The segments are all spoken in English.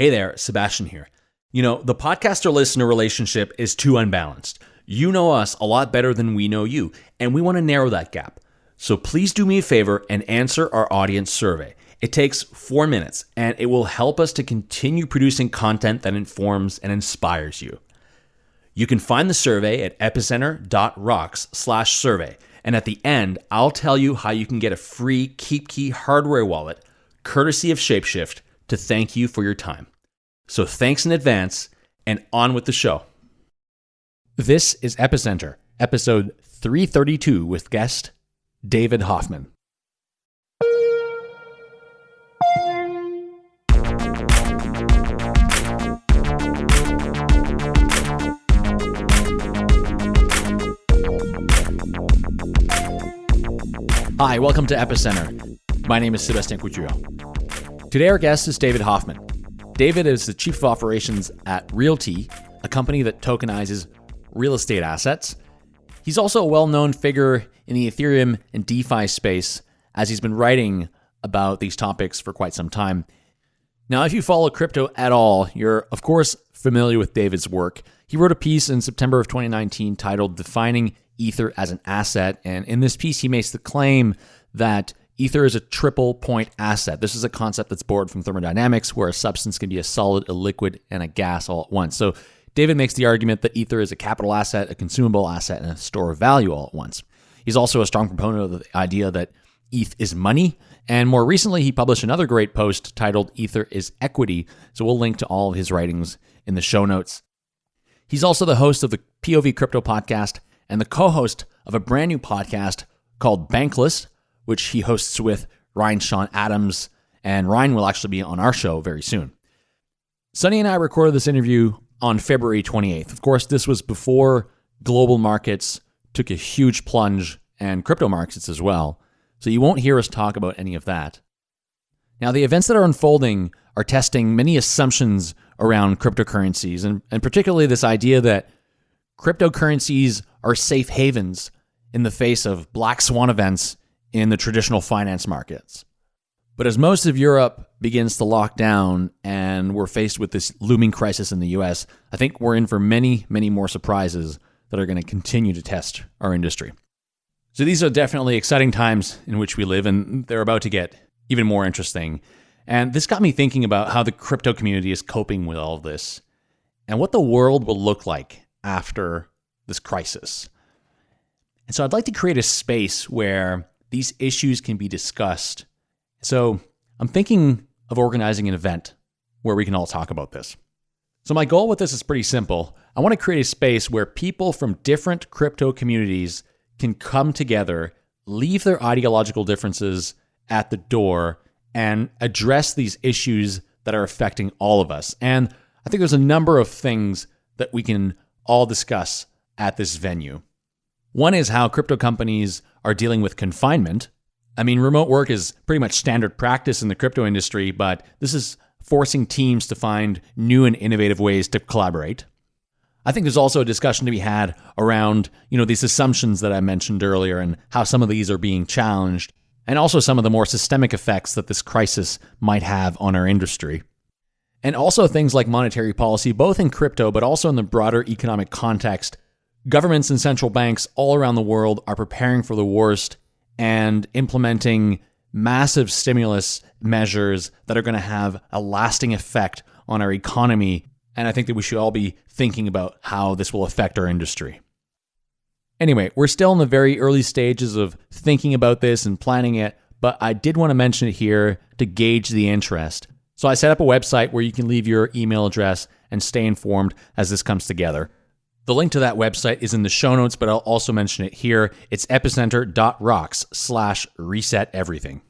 Hey there, Sebastian here. You know, the podcaster listener relationship is too unbalanced. You know us a lot better than we know you, and we want to narrow that gap. So please do me a favor and answer our audience survey. It takes four minutes, and it will help us to continue producing content that informs and inspires you. You can find the survey at epicenter.rocks slash survey. And at the end, I'll tell you how you can get a free KeepKey hardware wallet, courtesy of Shapeshift, to thank you for your time. So thanks in advance, and on with the show. This is Epicenter, episode 332 with guest David Hoffman. Hi, welcome to Epicenter. My name is Sebastian Couture. Today, our guest is David Hoffman. David is the Chief of Operations at RealT, a company that tokenizes real estate assets. He's also a well known figure in the Ethereum and DeFi space, as he's been writing about these topics for quite some time. Now, if you follow crypto at all, you're, of course, familiar with David's work. He wrote a piece in September of 2019 titled Defining Ether as an Asset. And in this piece, he makes the claim that Ether is a triple point asset. This is a concept that's borrowed from thermodynamics, where a substance can be a solid, a liquid, and a gas all at once. So David makes the argument that Ether is a capital asset, a consumable asset, and a store of value all at once. He's also a strong proponent of the idea that ETH is money. And more recently, he published another great post titled Ether is Equity. So we'll link to all of his writings in the show notes. He's also the host of the POV Crypto podcast and the co host of a brand new podcast called Bankless, which he hosts with Ryan Sean Adams. And Ryan will actually be on our show very soon. Sunny and I recorded this interview on February 28th. Of course, this was before global markets took a huge plunge and crypto markets as well. So you won't hear us talk about any of that. Now, the events that are unfolding are testing many assumptions around cryptocurrencies, and, and particularly this idea that cryptocurrencies are safe havens in the face of black swan events in the traditional finance markets. But as most of Europe begins to lock down and we're faced with this looming crisis in the US, I think we're in for many, many more surprises that are going to continue to test our industry. So these are definitely exciting times in which we live, and they're about to get even more interesting. And this got me thinking about how the crypto community is coping with all of this and what the world will look like after this crisis. And so I'd like to create a space where these issues can be discussed. So I'm thinking of organizing an event where we can all talk about this. So my goal with this is pretty simple. I want to create a space where people from different crypto communities can come together, leave their ideological differences at the door, and address these issues that are affecting all of us. And I think there's a number of things that we can all discuss at this venue. One is how crypto companies are dealing with confinement. I mean, remote work is pretty much standard practice in the crypto industry, but this is forcing teams to find new and innovative ways to collaborate. I think there's also a discussion to be had around, you know, these assumptions that I mentioned earlier and how some of these are being challenged, and also some of the more systemic effects that this crisis might have on our industry. And also things like monetary policy, both in crypto, but also in the broader economic context Governments and central banks all around the world are preparing for the worst and implementing massive stimulus measures that are going to have a lasting effect on our economy. And I think that we should all be thinking about how this will affect our industry. Anyway, we're still in the very early stages of thinking about this and planning it, but I did want to mention it here to gauge the interest. So I set up a website where you can leave your email address and stay informed as this comes together. The link to that website is in the show notes, but I'll also mention it here. It's epicenter.rocks slash reset everything.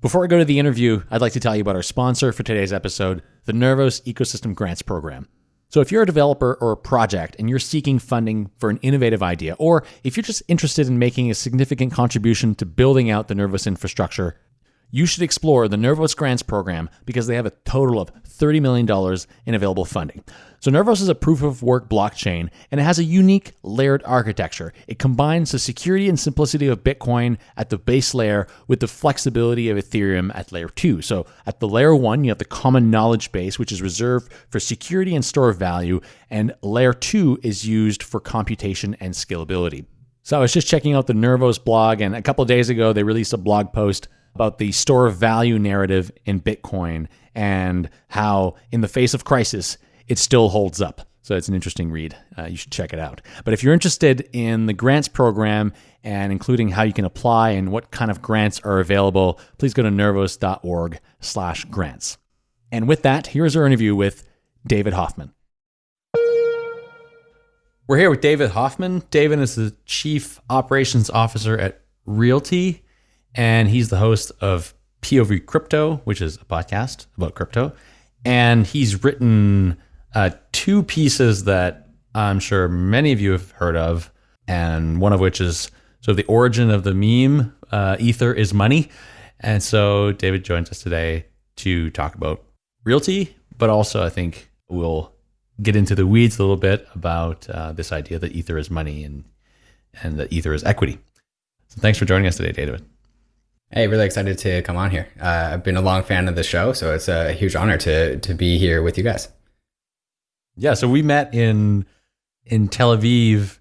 Before I go to the interview, I'd like to tell you about our sponsor for today's episode, the Nervos Ecosystem Grants Program. So, if you're a developer or a project and you're seeking funding for an innovative idea, or if you're just interested in making a significant contribution to building out the Nervos infrastructure, you should explore the Nervos Grants program because they have a total of $30 million in available funding. So, Nervos is a proof of work blockchain and it has a unique layered architecture. It combines the security and simplicity of Bitcoin at the base layer with the flexibility of Ethereum at layer 2. So, at the layer 1, you have the common knowledge base, which is reserved for security and store of value, and layer 2 is used for computation and scalability. So, I was just checking out the Nervos blog, and a couple days ago, they released a blog post about the store of value narrative in Bitcoin and how, in the face of crisis, it still holds up. So it's an interesting read. Uh, you should check it out. But if you're interested in the grants program and including how you can apply and what kind of grants are available, please go to nervos.org slash grants. And with that, here's our interview with David Hoffman. We're here with David Hoffman. David is the Chief Operations Officer at RealT and he's the host of POV Crypto, which is a podcast about crypto. And he's written uh, two pieces that I'm sure many of you have heard of, and one of which is sort of the origin of the meme uh, Ether is money. And so David joins us today to talk about RealT, but also I think we'll get into the weeds a little bit about uh, this idea that Ether is money and and that Ether is equity. So thanks for joining us today, David. Hey, really excited to come on here. Uh, I've been a long fan of the show, so it's a huge honor to to be here with you guys. Yeah, so we met in in Tel Aviv,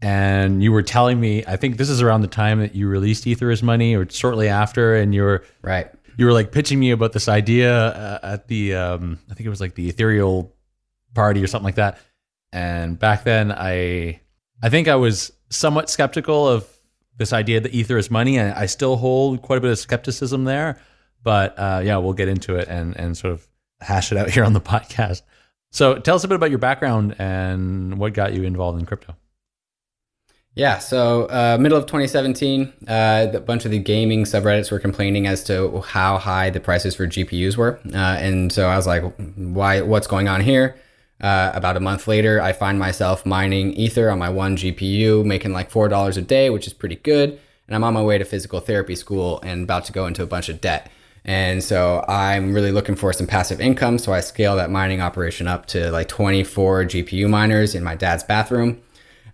and you were telling me. I think this is around the time that you released Ether is Money, or shortly after, and you were right. You were like pitching me about this idea uh, at the um, I think it was like the ethereal party or something like that. And back then, I I think I was somewhat skeptical of this idea that ether is money. And I still hold quite a bit of skepticism there. But uh, yeah, we'll get into it and, and sort of hash it out here on the podcast. So tell us a bit about your background and what got you involved in crypto. Yeah, so uh, middle of 2017, uh, a bunch of the gaming subreddits were complaining as to how high the prices for GPUs were, uh, and so I was like, "Why? What's going on here?" Uh, about a month later, I find myself mining Ether on my one GPU, making like $4 a day, which is pretty good. And I'm on my way to physical therapy school and about to go into a bunch of debt. And so I'm really looking for some passive income. So I scale that mining operation up to like 24 GPU miners in my dad's bathroom.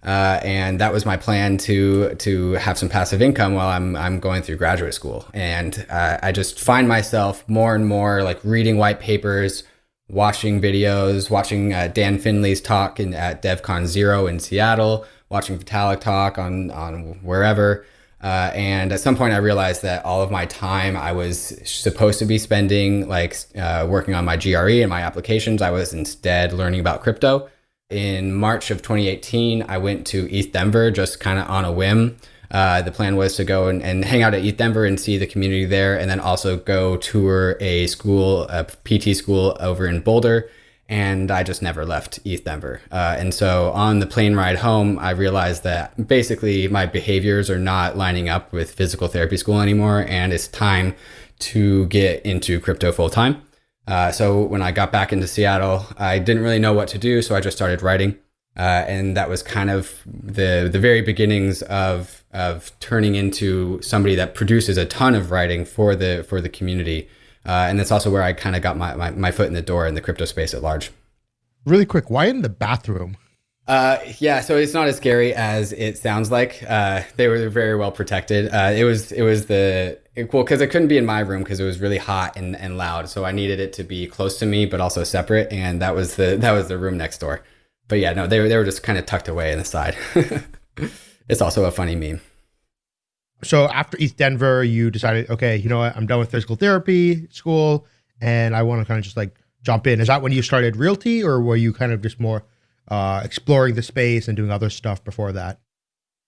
Uh, and that was my plan to to have some passive income while I'm I'm going through graduate school. And uh, I just find myself more and more like reading white papers, watching videos, watching uh, Dan Finlay's talk in, at DevCon Zero in Seattle, watching Vitalik talk on, on wherever. Uh, and at some point, I realized that all of my time I was supposed to be spending like uh, working on my GRE and my applications, I was instead learning about crypto. In March of 2018, I went to ETHDenver just kind of on a whim. Uh, the plan was to go and, and hang out at ETHDenver and see the community there, and then also go tour a school, a PT school over in Boulder. And I just never left ETHDenver. Uh, and so on the plane ride home, I realized that basically my behaviors are not lining up with physical therapy school anymore, and it's time to get into crypto full time. Uh, so when I got back into Seattle, I didn't really know what to do, so I just started writing. Uh, and that was kind of the the very beginnings of of turning into somebody that produces a ton of writing for the for the community. Uh, and that's also where I kind of got my, my, my foot in the door in the crypto space at large. Really quick, why in the bathroom? Uh, yeah, so it's not as scary as it sounds like. Uh, they were very well protected. Uh, it was it was the it, well because it couldn't be in my room because it was really hot and, and loud. So I needed it to be close to me, but also separate. And that was the that was the room next door but yeah, no, they were they were just kind of tucked away in the side. it's also a funny meme. So after ETHDenver, you decided, okay, you know what, I'm done with physical therapy school, and I want to kind of just like jump in. Is that when you started RealT, or were you kind of just more uh, exploring the space and doing other stuff before that?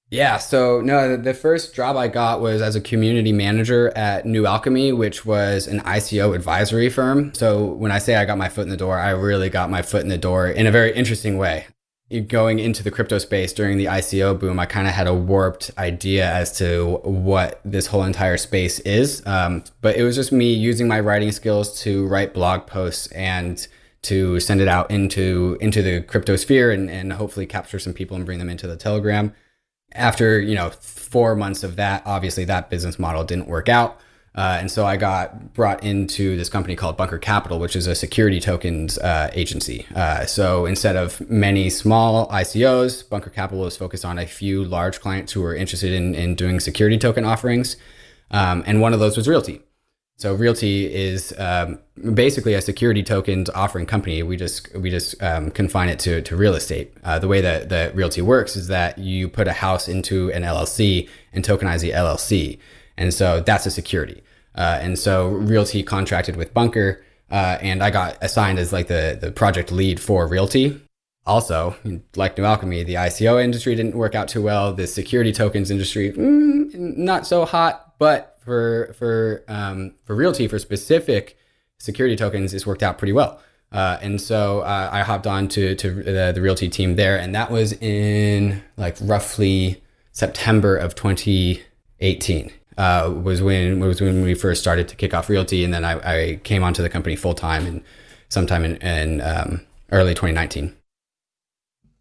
Yeah, so no, the first job I got was as a community manager at New Alchemy, which was an ICO advisory firm. So when I say I got my foot in the door, I really got my foot in the door in a very interesting way. Going into the crypto space during the ICO boom, I kind of had a warped idea as to what this whole entire space is. Um, but it was just me using my writing skills to write blog posts and to send it out into into the crypto sphere and, and hopefully capture some people and bring them into the Telegram after you know four months of that, obviously that business model didn't work out. Uh, and so I got brought into this company called Bunker Capital, which is a security tokens uh, agency. Uh, so instead of many small ICOs, Bunker Capital was focused on a few large clients who were interested in, in doing security token offerings. Um, and one of those was RealT. So RealT is um, basically a security tokens offering company. We just we just um, confine it to, to real estate. Uh, the way that the RealT works is that you put a house into an LLC and tokenize the LLC, and so that's a security. Uh, and so RealT contracted with Bunker, uh, and I got assigned as like the, the project lead for RealT. Also, like New Alchemy, the ICO industry didn't work out too well. The security tokens industry, mm, not so hot. But for for um, for RealT, for specific security tokens, it's worked out pretty well. Uh, and so uh, I hopped on to, to the, the RealT team there, and that was in like roughly September of 2018 uh, was when was when we first started to kick off RealT, and then I, I came onto the company full time and sometime in, in um, early 2019.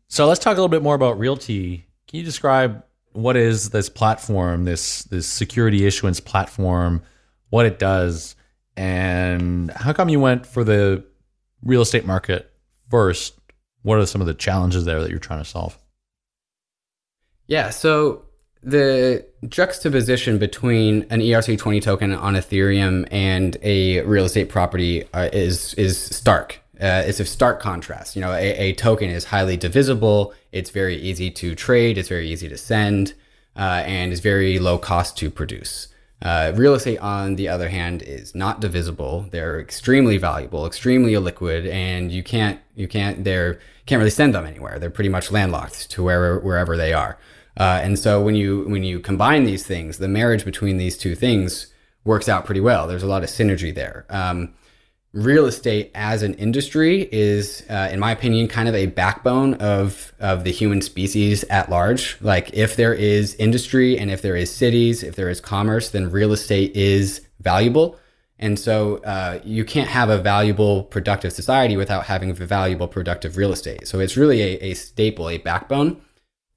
So let's talk a little bit more about RealT. Can you describe what is this platform, this this security issuance platform, what it does, and how come you went for the real estate market first? What are some of the challenges there that you're trying to solve? Yeah, so the juxtaposition between an ERC20 token on Ethereum and a real estate property uh, is is stark. Uh, it's a stark contrast. You know, a, a, token is highly divisible. It's very easy to trade. It's very easy to send, uh, and is very low cost to produce. Uh, real estate, on the other hand, is not divisible. They're extremely valuable, extremely illiquid, and you can't you can't they're can't really send them anywhere. They're pretty much landlocked to wherever wherever they are. Uh, and so when you when you combine these things, the marriage between these two things works out pretty well. There's a lot of synergy there. Um, real estate as an industry is, uh, in my opinion, kind of a backbone of of the human species at large. Like if there is industry and if there is cities, if there is commerce, then real estate is valuable. And so uh, you can't have a valuable, productive society without having a valuable, productive real estate. So it's really a, a staple, a backbone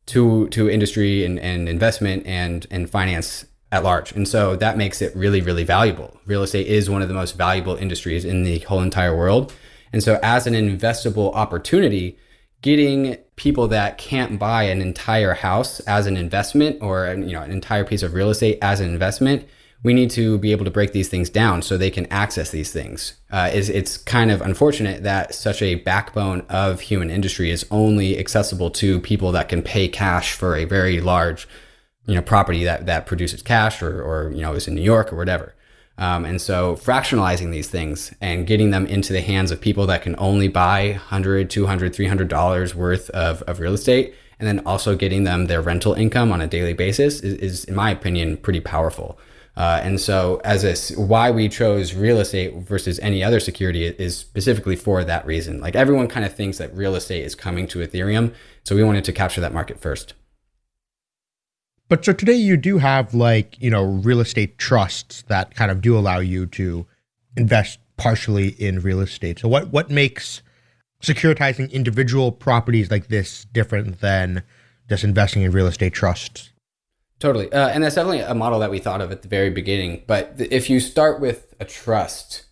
to to industry and, and investment and and finance at large. And so that makes it really, really valuable. Real estate is one of the most valuable industries in the whole entire world. And so as an investable opportunity, getting people that can't buy an entire house as an investment or you know an entire piece of real estate as an investment we need to be able to break these things down so they can access these things. Uh, it's kind of unfortunate that such a backbone of human industry is only accessible to people that can pay cash for a very large, you know, property that that produces cash or or you know is in New York or whatever. Um, and so fractionalizing these things and getting them into the hands of people that can only buy 100 200 300 dollars worth of, of real estate and then also getting them their rental income on a daily basis is, is in my opinion pretty powerful uh, and so, as a, why we chose real estate versus any other security is specifically for that reason. Like everyone kind of thinks that real estate is coming to Ethereum, so we wanted to capture that market first. But so today you do have like you know real estate trusts that kind of do allow you to invest partially in real estate. So what what makes securitizing individual properties like this different than just investing in real estate trusts? Totally. Uh, and that's definitely a model that we thought of at the very beginning. But if you start with a trust,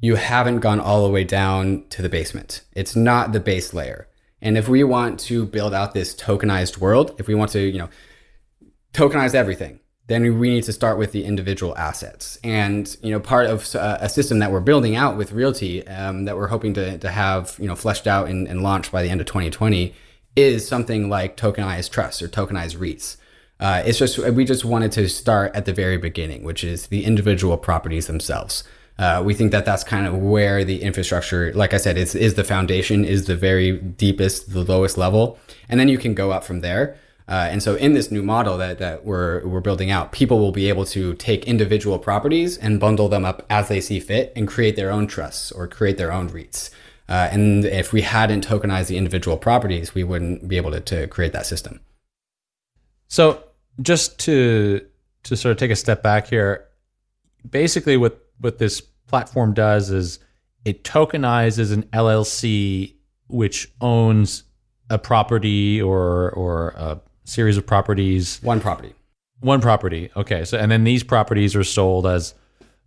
you haven't gone all the way down to the basement. It's not the base layer. And if we want to build out this tokenized world, if we want to, you know, tokenize everything, then we need to start with the individual assets. And, you know, part of uh, a system that we're building out with RealT um, that we're hoping to, to have, you know, fleshed out and, and launched by the end of 2020 is something like tokenized trusts or tokenized REITs. Uh, it's just we just wanted to start at the very beginning, which is the individual properties themselves. Uh, we think that that's kind of where the infrastructure, like I said, is is the foundation, is the very deepest, the lowest level, and then you can go up from there. Uh, and so in this new model that, that we're, we're building out, people will be able to take individual properties and bundle them up as they see fit and create their own trusts or create their own REITs. Uh, and if we hadn't tokenized the individual properties, we wouldn't be able to, to create that system. So just to to sort of take a step back here, basically what what this platform does is it tokenizes an LLC which owns a property or or a series of properties. One property. One property. Okay. So and then these properties are sold as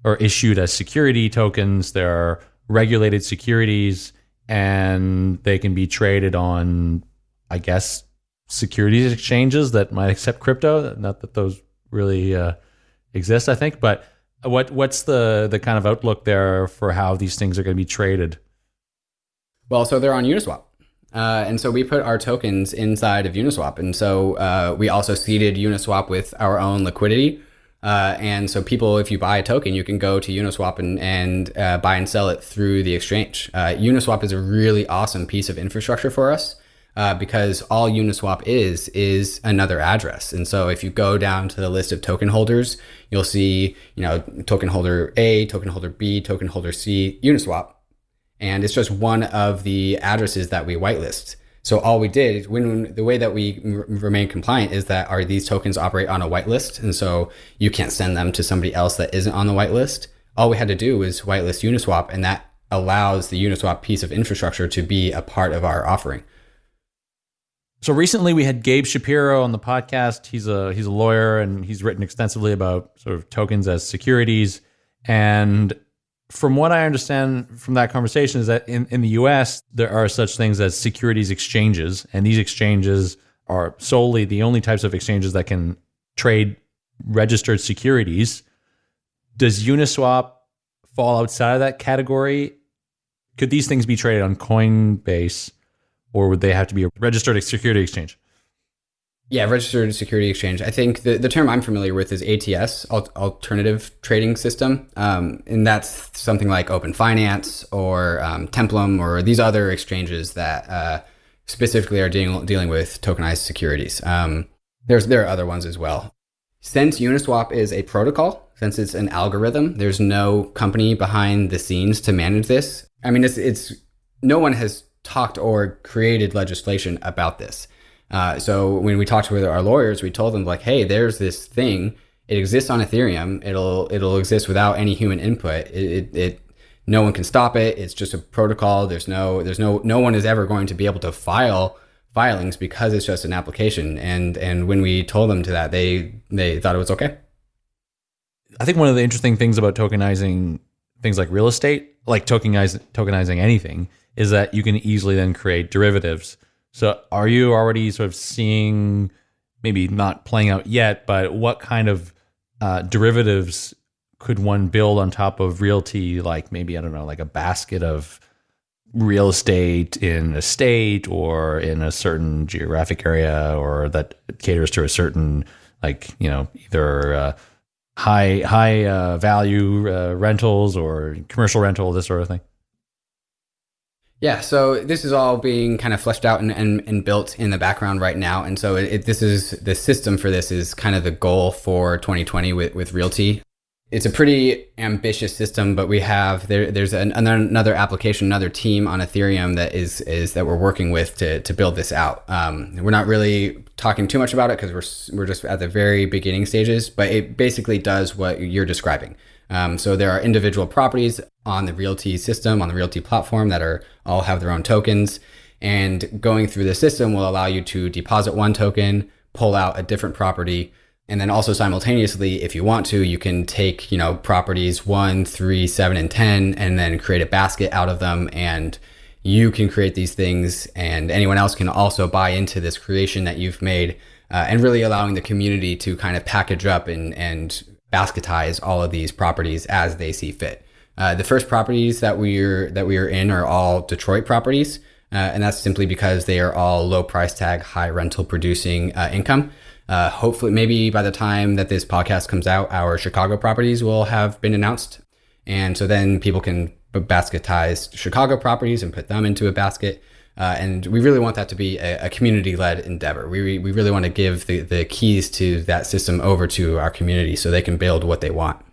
or issued as security tokens. They're regulated securities, and they can be traded on, I guess, securities exchanges that might accept crypto. Not that those really uh, exist, I think, but what what's the the kind of outlook there for how these things are going to be traded? Well, so they're on Uniswap. Uh, and so we put our tokens inside of Uniswap. And so uh, we also seeded Uniswap with our own liquidity. Uh, and so people, if you buy a token, you can go to Uniswap and, and uh, buy and sell it through the exchange. Uh, Uniswap is a really awesome piece of infrastructure for us. Uh, because all Uniswap is is another address. And so if you go down to the list of token holders, you'll see, you know, token holder A, token holder B, token holder C, Uniswap. And it's just one of the addresses that we whitelist. So all we did, when the way that we remain compliant is that are these tokens operate on a whitelist, and so you can't send them to somebody else that isn't on the whitelist. All we had to do was whitelist Uniswap, and that allows the Uniswap piece of infrastructure to be a part of our offering. So recently we had Gabe Shapiro on the podcast. He's a he's a lawyer and he's written extensively about sort of tokens as securities. And from what I understand from that conversation is that in, in the US there are such things as securities exchanges, and these exchanges are solely the only types of exchanges that can trade registered securities. Does Uniswap fall outside of that category? Could these things be traded on Coinbase? Or would they have to be a registered security exchange? Yeah, registered security exchange. I think the, the term I'm familiar with is ATS, Alternative Trading System. Um, and that's something like Open Finance or um, Templum or these other exchanges that uh, specifically are dealing, dealing with tokenized securities. Um, there's, there are other ones as well. Since Uniswap is a protocol, since it's an algorithm, there's no company behind the scenes to manage this. I mean, it's, it's no one has talked or created legislation about this. Uh, so when we talked with our lawyers, we told them like, hey, there's this thing. It exists on Ethereum. It'll it'll exist without any human input. It, it, it no one can stop it. It's just a protocol. There's no there's no no one is ever going to be able to file filings because it's just an application. And and when we told them to that, they they thought it was okay. I think one of the interesting things about tokenizing things like real estate, like tokenizing tokenizing anything, is that you can easily then create derivatives. So are you already sort of seeing, maybe not playing out yet, but what kind of uh, derivatives could one build on top of realty? Like maybe, I don't know, like a basket of real estate in a state or in a certain geographic area or that caters to a certain, like, you know, either uh, high, high uh, value uh, rentals or commercial rental, this sort of thing? Yeah, so this is all being kind of fleshed out and, and, and built in the background right now. And so it, this is the system for this is kind of the goal for 2020 with, with RealT. It's a pretty ambitious system, but we have there, there's an, another application, another team on Ethereum that is is that we're working with to, to build this out. Um, we're not really talking too much about it because we're we're just at the very beginning stages, but it basically does what you're describing. Um, so there are individual properties on the RealT system, on the RealT platform that are all have their own tokens. And going through the system will allow you to deposit one token, pull out a different property, and then also simultaneously, if you want to, you can take, you know, properties one, three, seven, and 10, and then create a basket out of them. And you can create these things and anyone else can also buy into this creation that you've made uh, and really allowing the community to kind of package up and, and basketize all of these properties as they see fit. Uh, the first properties that we're that we are in are all Detroit properties, uh, and that's simply because they are all low price tag, high rental producing uh, income. Uh, hopefully, maybe by the time that this podcast comes out, our Chicago properties will have been announced, and so then people can basketize Chicago properties and put them into a basket. Uh, and we really want that to be a, a community-led endeavor. We, we really want to give the, the keys to that system over to our community so they can build what they want.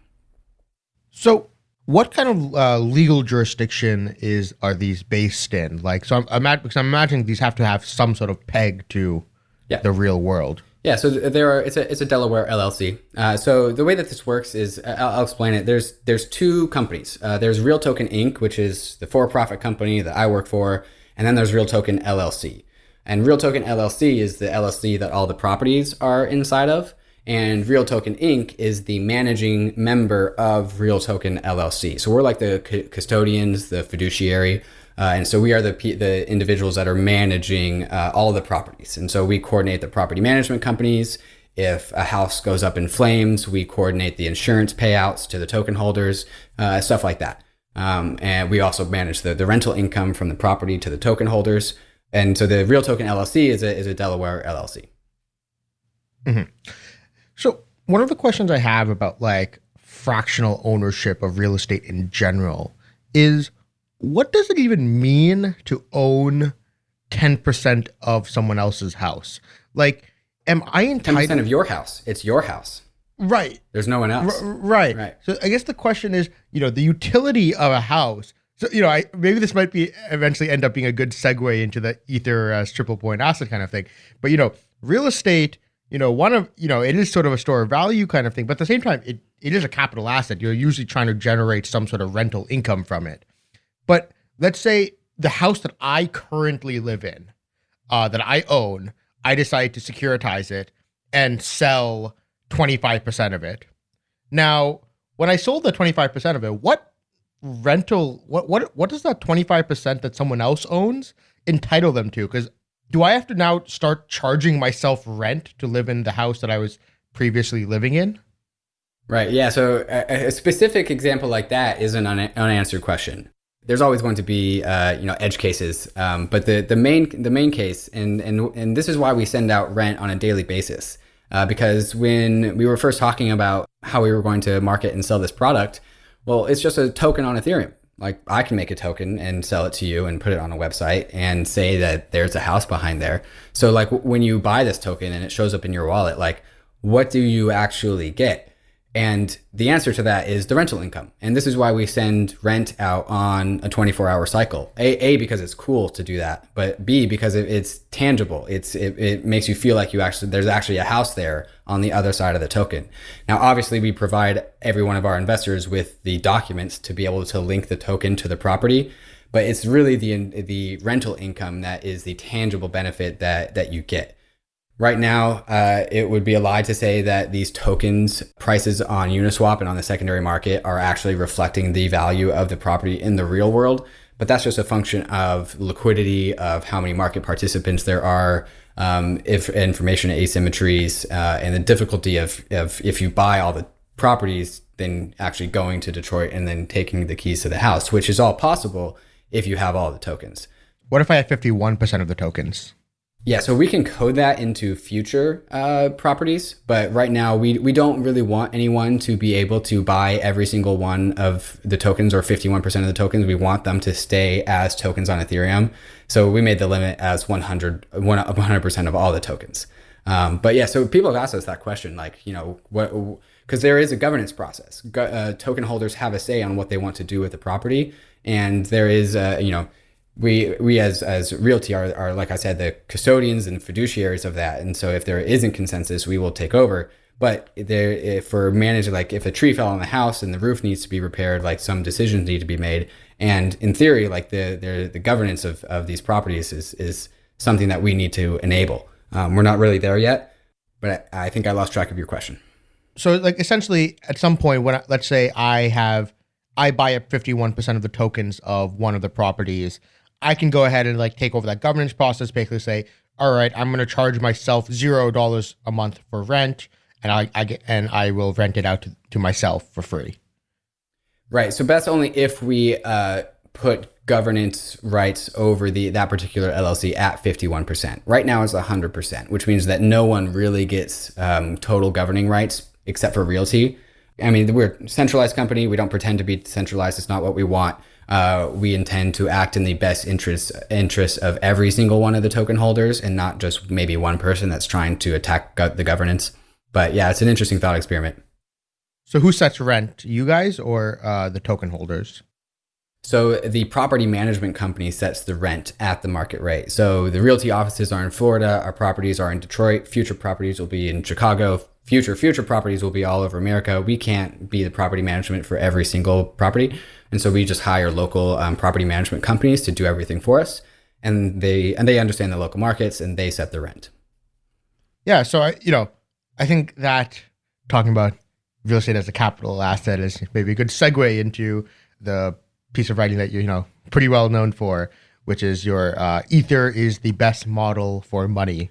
So what kind of uh, legal jurisdiction is are these based in? Like, so I'm, I'm because I'm imagining these have to have some sort of peg to yeah. the real world. Yeah, so there are. It's a it's a Delaware LLC. Uh, so the way that this works is I'll, I'll explain it. There's there's two companies. Uh, there's Real Token Inc., which is the for-profit company that I work for, and then there's Real Token LLC. And Real Token LLC is the LLC that all the properties are inside of. And Real Token Inc. is the managing member of Real Token LLC. So we're like the custodians, the fiduciary. Uh, and so we are the, the individuals that are managing uh, all the properties. And so we coordinate the property management companies. If a house goes up in flames, we coordinate the insurance payouts to the token holders, uh, stuff like that. Um, and we also manage the, the rental income from the property to the token holders. And so the Real Token LLC is a, is a Delaware LLC. Mm-hmm. So one of the questions I have about like fractional ownership of real estate in general is what does it even mean to own 10% of someone else's house? Like, am I entitled? 10% of your house. It's your house. Right. There's no one else. R- right. Right. So I guess the question is, you know, the utility of a house. So, you know, I maybe this might be eventually end up being a good segue into the Ether as triple point asset kind of thing. But, you know, real estate you know, one of, you know, it is sort of a store of value kind of thing, but at the same time, it, it is a capital asset. You're usually trying to generate some sort of rental income from it. But let's say the house that I currently live in, uh, that I own, I decide to securitize it and sell 25% of it. Now, when I sold the 25% of it, what rental, what, what, what does that 25% that someone else owns entitle them to? Because do I have to now start charging myself rent to live in the house that I was previously living in? Right. Yeah. So a, a specific example like that is an un- unanswered question. There's always going to be, uh, you know, edge cases, um, but the the main the main case, and and and this is why we send out rent on a daily basis, uh, because when we were first talking about how we were going to market and sell this product, well, it's just a token on Ethereum like I can make a token and sell it to you and put it on a website and say that there's a house behind there. So like when you buy this token and it shows up in your wallet, like what do you actually get? And the answer to that is the rental income. And this is why we send rent out on a 24 hour cycle. A, a because it's cool to do that, but B, because it, it's tangible. It's, it, it makes you feel like you actually, there's actually a house there on the other side of the token. Now, obviously we provide every one of our investors with the documents to be able to link the token to the property, but it's really the, the rental income that is the tangible benefit that, that you get. Right now, uh, it would be a lie to say that these tokens prices on Uniswap and on the secondary market are actually reflecting the value of the property in the real world. But that's just a function of liquidity, of how many market participants there are, um, if information asymmetries, uh, and the difficulty of, of if you buy all the properties, then actually going to Detroit and then taking the keys to the house, which is all possible if you have all the tokens. What if I have 51% of the tokens? Yeah, so we can code that into future uh, properties, but right now we, we don't really want anyone to be able to buy every single one of the tokens or 51% of the tokens. We want them to stay as tokens on Ethereum. So we made the limit as 100, 100% of all the tokens. Um, but yeah, so people have asked us that question, like, you know, what, because there is a governance process. Go, uh, token holders have a say on what they want to do with the property. And there is, you know, we we as as RealT are, are like I said the custodians and fiduciaries of that. And so if there isn't consensus we will take over. But there for managing like if a tree fell on the house and the roof needs to be repaired like some decisions need to be made. And in theory like the the, the governance of, of these properties is is something that we need to enable. Um, we're not really there yet but I, I think I lost track of your question. So like essentially at some point when let's say I have I buy up 51% of the tokens of one of the properties I can go ahead and like take over that governance process, basically say, all right, I'm going to charge myself zero dollars a month for rent, and I, I get and I will rent it out to, to myself for free. Right. So that's only if we uh, put governance rights over the that particular LLC at 51%. Right now it's 100%, which means that no one really gets um, total governing rights except for RealT. I mean, we're a centralized company. We don't pretend to be centralized. It's not what we want uh, we intend to act in the best interest interest of every single one of the token holders and not just maybe one person that's trying to attack go- the governance. But yeah, it's an interesting thought experiment. So who sets rent? You guys or uh, the token holders? So the property management company sets the rent at the market rate. So the RealT offices are in Florida, our properties are in Detroit, future properties will be in Chicago, future future properties will be all over America. We can't be the property management for every single property. And so we just hire local um, property management companies to do everything for us. And they and they understand the local markets and they set the rent. Yeah, so I you know, I think that talking about real estate as a capital asset is maybe a good segue into the piece of writing that you're, you know, pretty well known for, which is your uh, Ether is the best model for money.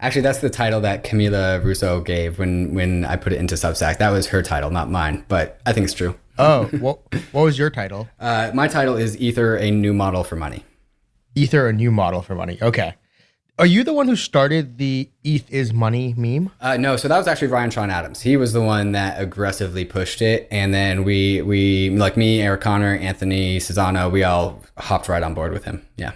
Actually, that's the title that Camila Russo gave when when I put it into Substack. That was her title, not mine, but I think it's true. Oh, what what was your title? Uh, my title is Ether, a new model for money. Ether, a new model for money. Okay. Are you the one who started the ETH is money meme? Uh, no, so that was actually Ryan Sean Adams. He was the one that aggressively pushed it, and then we we like me, Eric Connor, Anthony Sassano, we all hopped right on board with him. Yeah.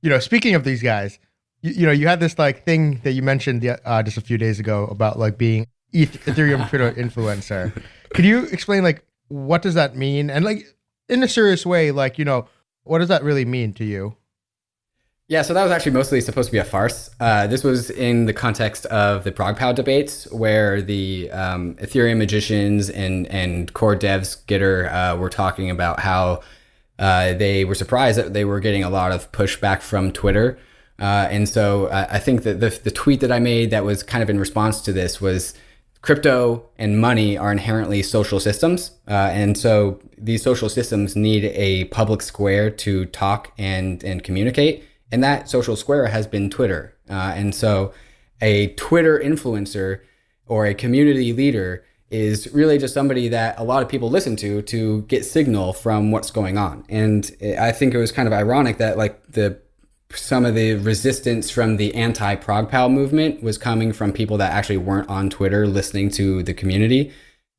You know, speaking of these guys, you, you know, you had this like thing that you mentioned uh, just a few days ago about like being ETH, Ethereum crypto influencer. Could you explain like what does that mean, and like in a serious way, like you know, what does that really mean to you? Yeah, so that was actually mostly supposed to be a farce. Uh, this was in the context of the ProgPow debates, where the um, Ethereum magicians and and core devs Gitter uh, were talking about how uh, they were surprised that they were getting a lot of pushback from Twitter. Uh, and so I think that the, the tweet that I made that was kind of in response to this was crypto and money are inherently social systems. Uh, and so these social systems need a public square to talk and, and communicate. And that social square has been Twitter. Uh, and so a Twitter influencer or a community leader is really just somebody that a lot of people listen to to get signal from what's going on. And I think it was kind of ironic that like the some of the resistance from the anti ProgPow movement was coming from people that actually weren't on Twitter listening to the community.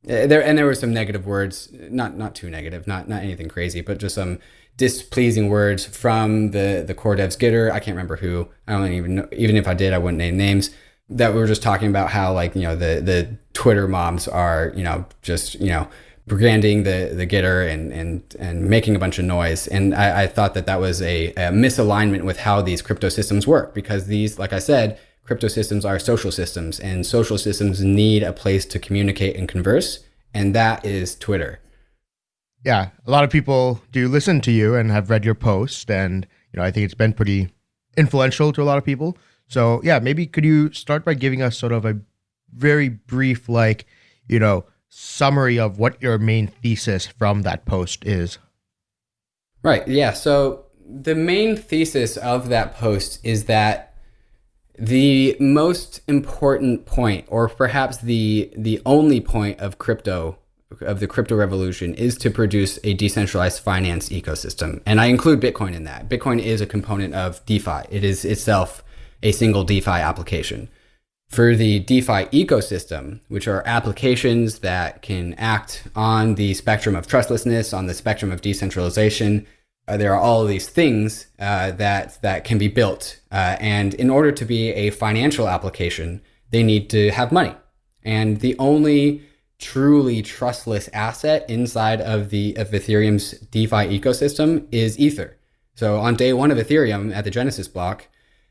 Uh, there and there were some negative words, not not too negative, not not anything crazy, but just some displeasing words from the the core devs Gitter. I can't remember who. I don't even know. Even if I did, I wouldn't name names. That we were just talking about how like you know the the Twitter moms are you know just you know branding the the Gitter and and and making a bunch of noise. And I, I thought that that was a, a misalignment with how these crypto systems work because these, like I said, crypto systems are social systems, and social systems need a place to communicate and converse, and that is Twitter yeah, a lot of people do listen to you and have read your post, and you know I think it's been pretty influential to a lot of people. So yeah, maybe could you start by giving us sort of a very brief, like you know, summary of what your main thesis from that post is? Right. Yeah. So the main thesis of that post is that the most important point, or perhaps the the only point of crypto of the crypto revolution is to produce a decentralized finance ecosystem. And I include Bitcoin in that. Bitcoin is a component of DeFi. It is itself a single DeFi application. For the DeFi ecosystem, which are applications that can act on the spectrum of trustlessness, on the spectrum of decentralization, uh, there are all these things uh, that that can be built. Uh, and in order to be a financial application, they need to have money. And the only truly trustless asset inside of the of Ethereum's DeFi ecosystem is Ether. So on day one of Ethereum at the Genesis block,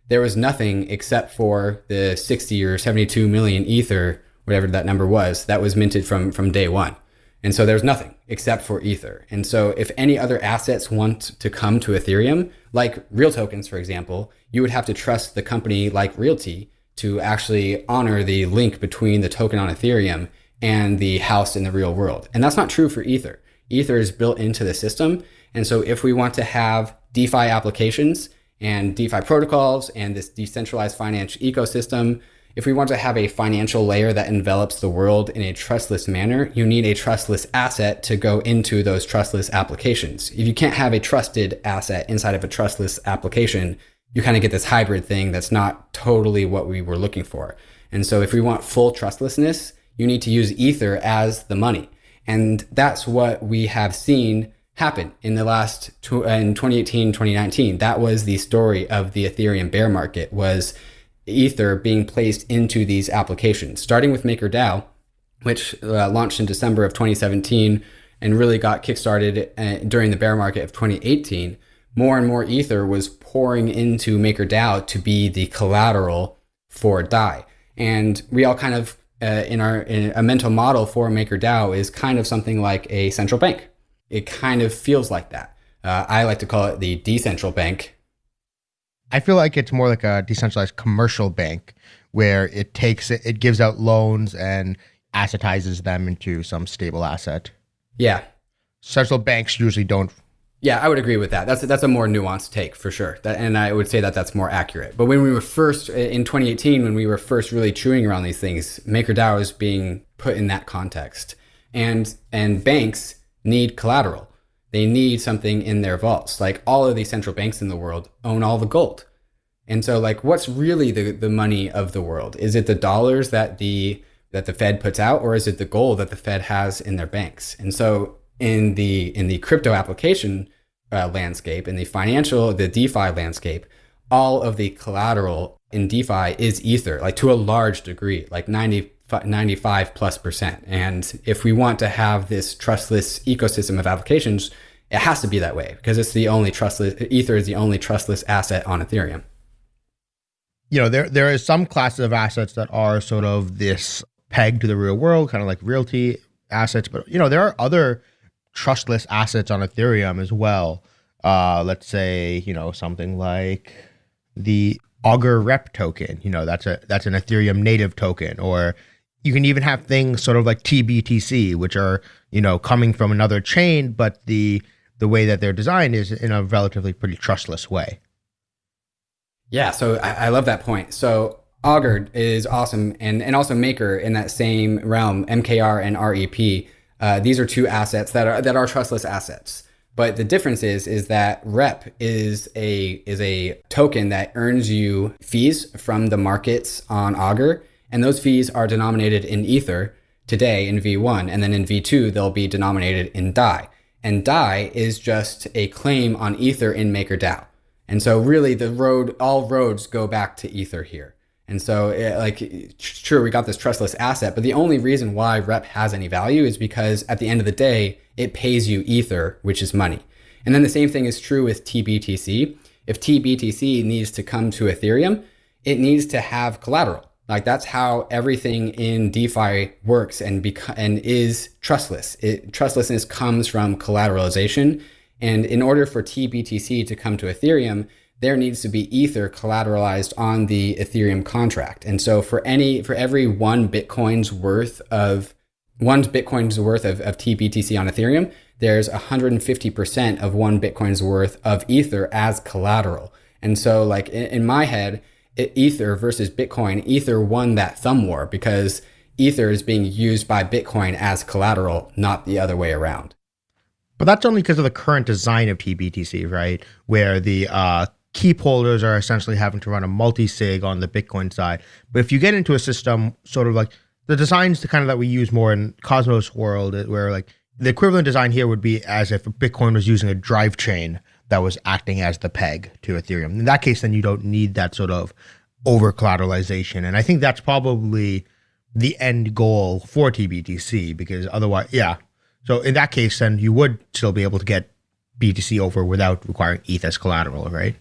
there was nothing except for the 60 or 72 million Ether, whatever that number was, that was minted from from day one. And so there's nothing except for Ether. And so if any other assets want to come to Ethereum, like real tokens, for example, you would have to trust the company like RealT to actually honor the link between the token on Ethereum and the house in the real world. And that's not true for Ether. Ether is built into the system. And so if we want to have DeFi applications and DeFi protocols and this decentralized finance ecosystem, if we want to have a financial layer that envelops the world in a trustless manner, you need a trustless asset to go into those trustless applications. If you can't have a trusted asset inside of a trustless application, you kind of get this hybrid thing that's not totally what we were looking for. And so if we want full trustlessness, you need to use Ether as the money. And that's what we have seen happen in the last in 2018 2019 that was the story of the ethereum bear market was ether being placed into these applications starting with makerdao which uh, launched in december of 2017 and really got kickstarted uh, during the bear market of 2018 more and more ether was pouring into makerdao to be the collateral for dai. And we all kind of uh, in our in a mental model for MakerDAO is kind of something like a central bank. It kind of feels like that. Uh, I like to call it the decentral bank. I feel like it's more like a decentralized commercial bank where it takes it, it gives out loans and assetizes them into some stable asset. Yeah. Central banks usually don't. Yeah, I would agree with that. That's that's a more nuanced take for sure. That, and I would say that that's more accurate. But when we were first in 2018, when we were first really chewing around these things, MakerDAO is being put in that context, and and banks need collateral. They need something in their vaults. Like all of these central banks in the world own all the gold. And so like what's really the, the money of the world? Is it the dollars that the that the Fed puts out or is it the gold that the Fed has in their banks? And so in the in the crypto application uh, landscape, in the financial, the DeFi landscape, all of the collateral in DeFi is Ether, like to a large degree, like 90, 95 plus percent. And if we want to have this trustless ecosystem of applications, it has to be that way because it's the only trustless, Ether is the only trustless asset on Ethereum. You know, there there is some classes of assets that are sort of this peg to the real world, kind of like RealT assets. But you know, there are other trustless assets on Ethereum as well. Uh, let's say you know something like the Augur Rep token. You know, that's a that's an Ethereum native token, or you can even have things sort of like TBTC, which are you know coming from another chain, but the the way that they're designed is in a relatively pretty trustless way. Yeah, so I, I love that point. So Augur is awesome, and and also Maker in that same realm, MKR and REP. Uh, these are two assets that are that are trustless assets. But the difference is is that Rep is a is a token that earns you fees from the markets on Augur, and those fees are denominated in Ether today in V1, and then in V2 they'll be denominated in DAI. And DAI is just a claim on Ether in MakerDAO. And so really the road all roads go back to Ether here. And so, it, like, sure, we got this trustless asset, but the only reason why rep has any value is because at the end of the day, it pays you ether, which is money. And then the same thing is true with TBTC. If TBTC needs to come to Ethereum, it needs to have collateral. Like that's how everything in DeFi works and beca- and is trustless. It, trustlessness comes from collateralization. And in order for TBTC to come to Ethereum, there needs to be ether collateralized on the ethereum contract and so for any for every one bitcoin's worth of one bitcoin's worth of, of tbtc on ethereum there's 150% of one bitcoin's worth of ether as collateral and so like in, in my head ether versus bitcoin ether won that thumb war because ether is being used by bitcoin as collateral not the other way around but that's only because of the current design of TBTC, right? Where the uh, keep holders are essentially having to run a multi-sig on the Bitcoin side. But if you get into a system sort of like the designs the kind of that we use more in Cosmos world, where like the equivalent design here would be as if Bitcoin was using a drive chain that was acting as the peg to Ethereum. In that case, then you don't need that sort of over collateralization. And I think that's probably the end goal for TBTC because otherwise, yeah. So in that case, then you would still be able to get BTC over without requiring ETH as collateral, right?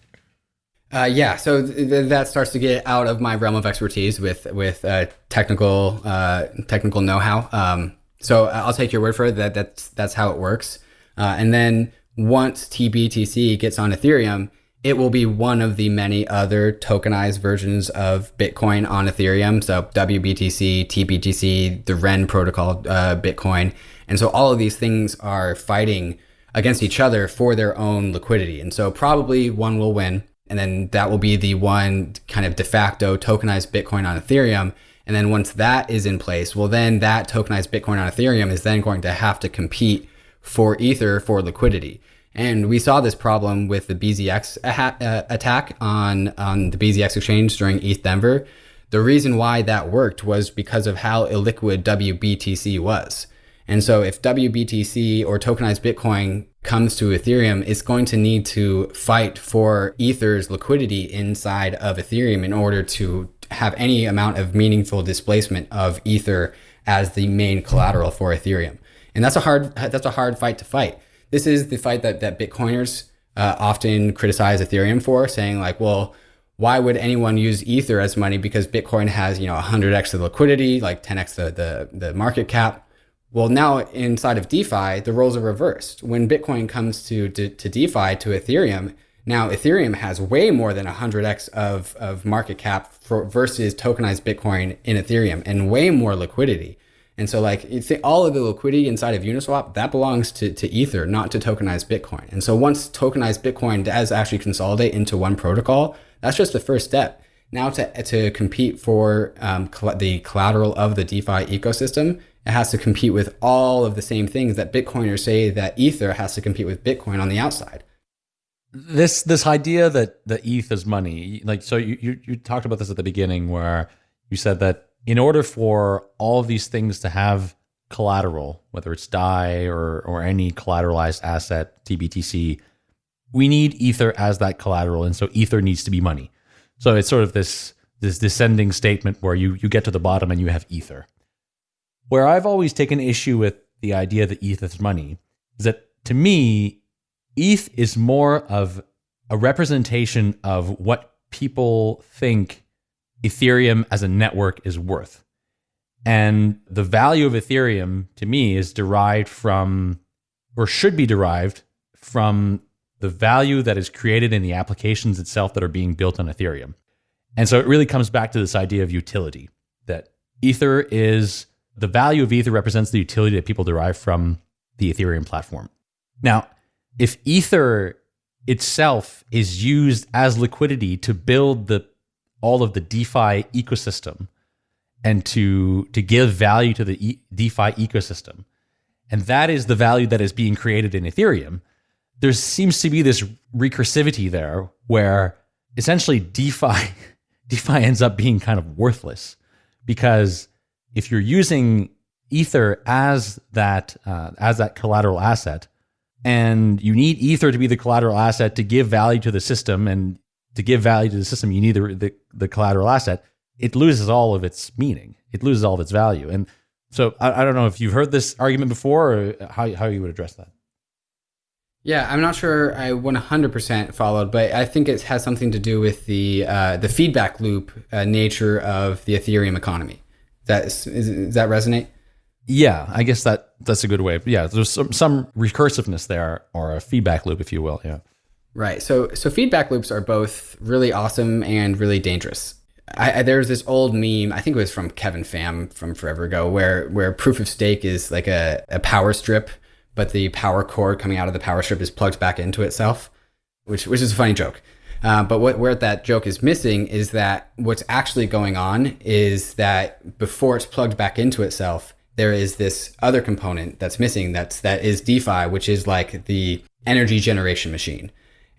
Uh, yeah, so th- th- that starts to get out of my realm of expertise with with uh, technical uh, technical know how. Um, so I'll take your word for it that that's that's how it works. Uh, and then once TBTC gets on Ethereum, it will be one of the many other tokenized versions of Bitcoin on Ethereum. So WBTC, TBTC, the Ren protocol, uh, Bitcoin, and so all of these things are fighting against each other for their own liquidity. And so probably one will win and then that will be the one kind of de facto tokenized Bitcoin on Ethereum. And then once that is in place, well, then that tokenized Bitcoin on Ethereum is then going to have to compete for Ether for liquidity. And we saw this problem with the BZX uh, attack on, on the BZX exchange during ETHDenver. The reason why that worked was because of how illiquid WBTC was. And so if WBTC or tokenized Bitcoin comes to Ethereum, it's going to need to fight for Ether's liquidity inside of Ethereum in order to have any amount of meaningful displacement of Ether as the main collateral for Ethereum. And that's a hard that's a hard fight to fight. This is the fight that that Bitcoiners uh, often criticize Ethereum for, saying like, well, why would anyone use Ether as money? Because Bitcoin has you know 100x the liquidity, like 10x the the, the market cap. Well, now inside of DeFi, the roles are reversed. When Bitcoin comes to, to, to DeFi, to Ethereum, Now, Ethereum has way more than 100x of, of market cap for, versus tokenized Bitcoin in Ethereum and way more liquidity. And so, like, all of the liquidity inside of Uniswap, that belongs to, to Ether, not to tokenized Bitcoin. And so, once tokenized Bitcoin does actually consolidate into one protocol, that's just the first step. Now, to, to compete for um, the collateral of the DeFi ecosystem, it has to compete with all of the same things that Bitcoiners say that Ether has to compete with Bitcoin on the outside this this idea that the ETH is money, like so you, you you talked about this at the beginning where you said that in order for all of these things to have collateral, whether it's DAI or or any collateralized asset, TBTC, we need Ether as that collateral, and so Ether needs to be money. So it's sort of this this descending statement where you you get to the bottom and you have Ether. Where I've always taken issue with the idea that ETH is money is that to me ETH is more of a representation of what people think Ethereum as a network is worth. And the value of Ethereum to me is derived from, or should be derived from the value that is created in the applications itself that are being built on Ethereum. And so it really comes back to this idea of utility that Ether is the value of Ether represents the utility that people derive from the Ethereum platform. Now, if Ether itself is used as liquidity to build the all of the DeFi ecosystem and to to give value to the e DeFi ecosystem, and that is the value that is being created in Ethereum. There seems to be this recursivity there where essentially DeFi DeFi ends up being kind of worthless because if you're using Ether as that uh, as that collateral asset, and you need ether to be the collateral asset to give value to the system and to give value to the system you need the, the, the collateral asset it loses all of its meaning it loses all of its value and so I, I don't know if you've heard this argument before or how, how you would address that yeah, I'm not sure I 100% followed, but I think it has something to do with the uh, the feedback loop uh, nature of the Ethereum economy. That is, is, does that resonate? Yeah, I guess that that's a good way. Yeah, there's some, some recursiveness there or a feedback loop, if you will. Yeah. Right. So so feedback loops are both really awesome and really dangerous. I, I, there's this old meme, I think it was from Kevin Pham from forever ago, where where proof of stake is like a, a power strip, but the power cord coming out of the power strip is plugged back into itself, which which is a funny joke. Uh, but what where that joke is missing is that what's actually going on is that before it's plugged back into itself, there is this other component that's missing that's that is DeFi, which is like the energy generation machine.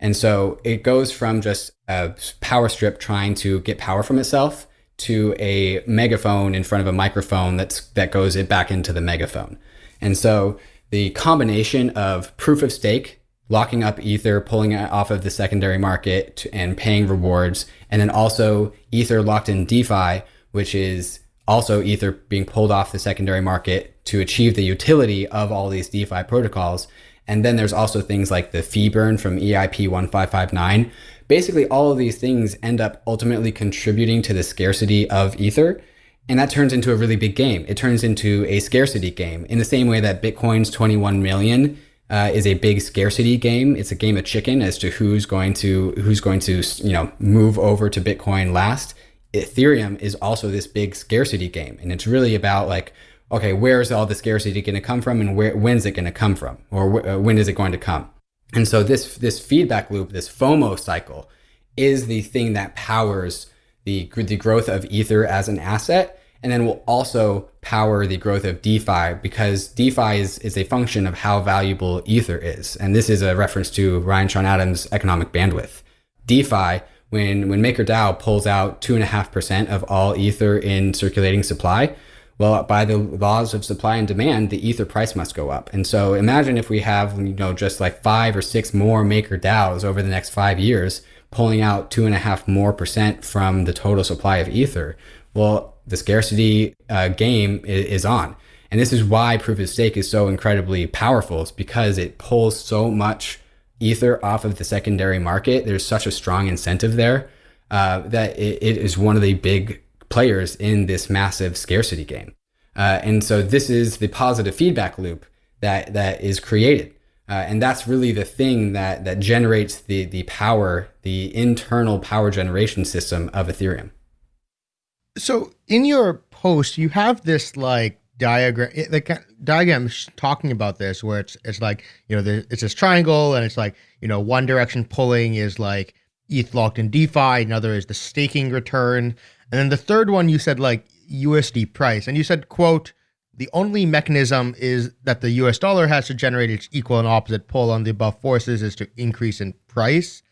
And so it goes from just a power strip trying to get power from itself to a megaphone in front of a microphone that's that goes it back into the megaphone. And so the combination of proof of stake, locking up Ether, pulling it off of the secondary market to, and paying rewards, and then also Ether locked in DeFi, which is also Ether being pulled off the secondary market to achieve the utility of all these DeFi protocols. And then there's also things like the fee burn from EIP 1559. Basically, all of these things end up ultimately contributing to the scarcity of Ether. And that turns into a really big game. It turns into a scarcity game in the same way that Bitcoin's 21 million uh, is a big scarcity game. It's a game of chicken as to who's going to who's going to you know move over to Bitcoin last. Ethereum is also this big scarcity game. And it's really about like, okay, where is all the scarcity going to come from and where, when's it going to come from or uh, when is it going to come? And so this, this feedback loop, this FOMO cycle is the thing that powers the, the growth of Ether as an asset. And then will also power the growth of DeFi because DeFi is, is a function of how valuable Ether is. And this is a reference to Ryan Sean Adams' economic bandwidth. DeFi when when MakerDAO pulls out two and a half percent of all ether in circulating supply, well, by the laws of supply and demand, the ether price must go up. And so imagine if we have you know just like five or six more MakerDAOs over the next five years pulling out two and a half more percent from the total supply of ether. Well, the scarcity uh, game is, is on. And this is why proof of stake is so incredibly powerful. It's because it pulls so much Ether off of the secondary market, there's such a strong incentive there uh, that it, it is one of the big players in this massive scarcity game. Uh, and so this is the positive feedback loop that that is created. Uh, and that's really the thing that that generates the the power, the internal power generation system of Ethereum. So in your post, you have this like diagram, the diagram talking about this, where it's it's like you know it's this triangle, and it's like you know one direction pulling is like ETH locked in DeFi, another is the staking return, and then the third one you said like USD price, and you said quote the only mechanism is that the US dollar has to generate its equal and opposite pull on the above forces is to increase in price.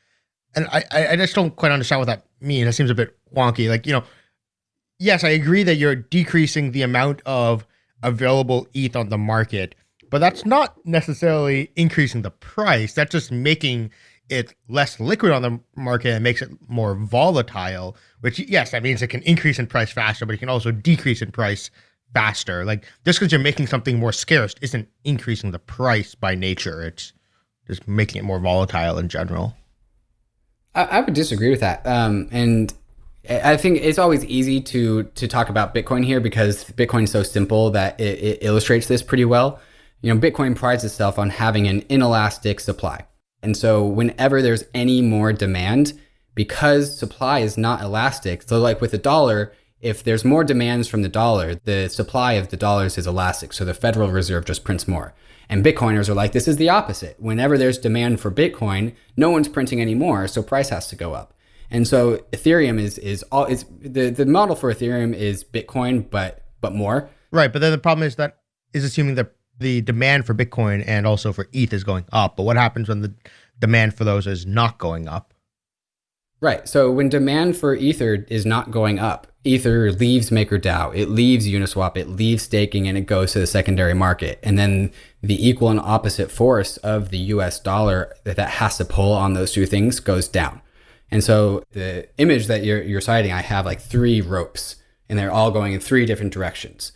And I, I just don't quite understand what that means. It seems a bit wonky. Like, you know, yes, I agree that you're decreasing the amount of available ETH on the market, but that's not necessarily increasing the price. That's just making it less liquid on the market and makes it more volatile, which, yes, that means it can increase in price faster, but it can also decrease in price faster. Like just because you're making something more scarce isn't increasing the price by nature. It's just making it more volatile in general. I, I would disagree with that. Um, and I think it's always easy to to talk about Bitcoin here because Bitcoin is so simple that it, it illustrates this pretty well. You know, Bitcoin prides itself on having an inelastic supply. And so whenever there's any more demand, because supply is not elastic, so like with a dollar, if there's more demands from the dollar, the supply of the dollars is elastic. So the Federal Reserve just prints more. And Bitcoiners are like, this is the opposite. Whenever there's demand for Bitcoin, no one's printing anymore, so price has to go up. And so Ethereum is is all is the, the model for Ethereum is Bitcoin, but but more. Right. But then the problem is that is assuming that the demand for Bitcoin and also for ETH is going up. But what happens when the demand for those is not going up? Right. So when demand for Ether is not going up, Ether leaves MakerDAO, it leaves Uniswap, it leaves staking, and it goes to the secondary market. And then the equal and opposite force of the US dollar that has to pull on those two things goes down. And so the image that you're, you're citing, I have like three ropes, and they're all going in three different directions.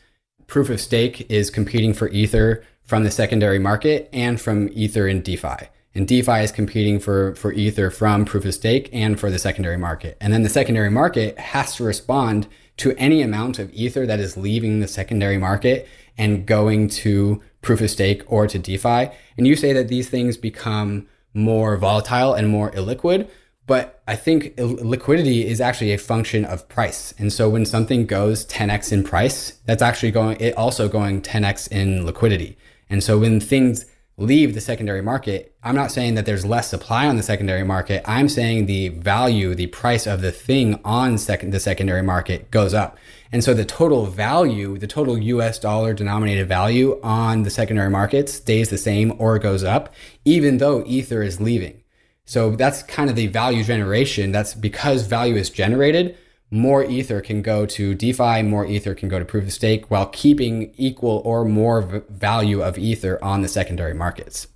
Proof of stake is competing for Ether from the secondary market and from Ether in DeFi. And DeFi is competing for, for Ether from proof of stake and for the secondary market. And then the secondary market has to respond to any amount of Ether that is leaving the secondary market and going to proof of stake or to DeFi. And you say that these things become more volatile and more illiquid. But I think liquidity is actually a function of price. And so when something goes 10x in price, that's actually going, it also going 10x in liquidity. And so when things leave the secondary market, I'm not saying that there's less supply on the secondary market. I'm saying the value, the price of the thing on second, the secondary market goes up. And so the total value, the total US dollar denominated value on the secondary market stays the same or goes up, even though Ether is leaving. So that's kind of the value generation. That's because value is generated more ether can go to DeFi, more ether can go to proof of stake while keeping equal or more value of ether on the secondary markets.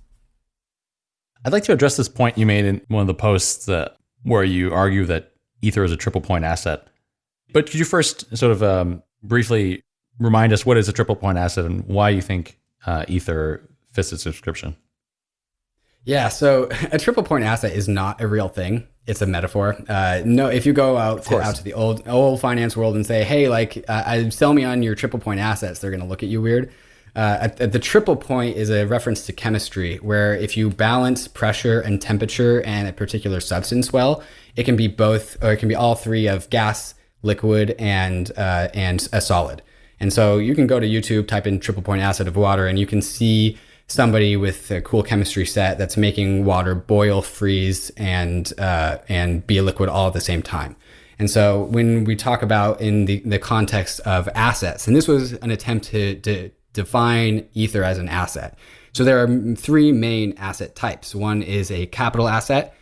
I'd like to address this point you made in one of the posts that, where you argue that ether is a triple point asset. But could you first sort of um, briefly remind us what is a triple point asset and why you think uh, ether fits its description? Yeah, so a triple point asset is not a real thing it's a metaphor. Uh, no, if you go out to, out to the old old finance world and say, "Hey, like, uh, sell me on your triple point assets," they're going to look at you weird. Uh, at, at the triple point is a reference to chemistry, where if you balance pressure and temperature and a particular substance well, it can be both, or it can be all three of gas, liquid, and uh, and a solid. And so you can go to YouTube, type in triple point acid of water, and you can see somebody with a cool chemistry set that's making water boil, freeze, and uh, and be a liquid all at the same time. And so when we talk about in the, the context of assets, and this was an attempt to, to define Ether as an asset. So there are three main asset types. One is a capital asset.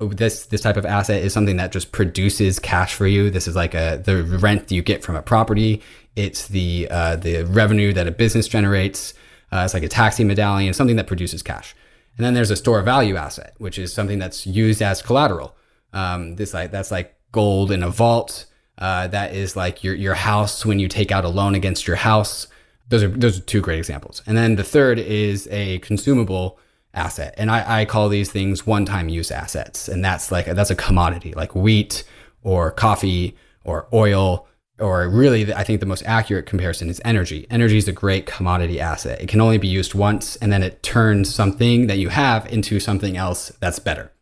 This this type of asset is something that just produces cash for you. This is like a the rent you get from a property. It's the uh, the revenue that a business generates. Uh, it's like a taxi medallion, something that produces cash. And then there's a store value asset, which is something that's used as collateral. Um, this like that's like gold in a vault. Uh, that is like your your house when you take out a loan against your house. Those are those are two great examples. And then the third is a consumable asset, and I, I call these things one-time use assets, and that's like that's a commodity like wheat or coffee or oil or really, I think the most accurate comparison is energy. Energy is a great commodity asset. It can only be used once, and then it turns something that you have into something else that's better.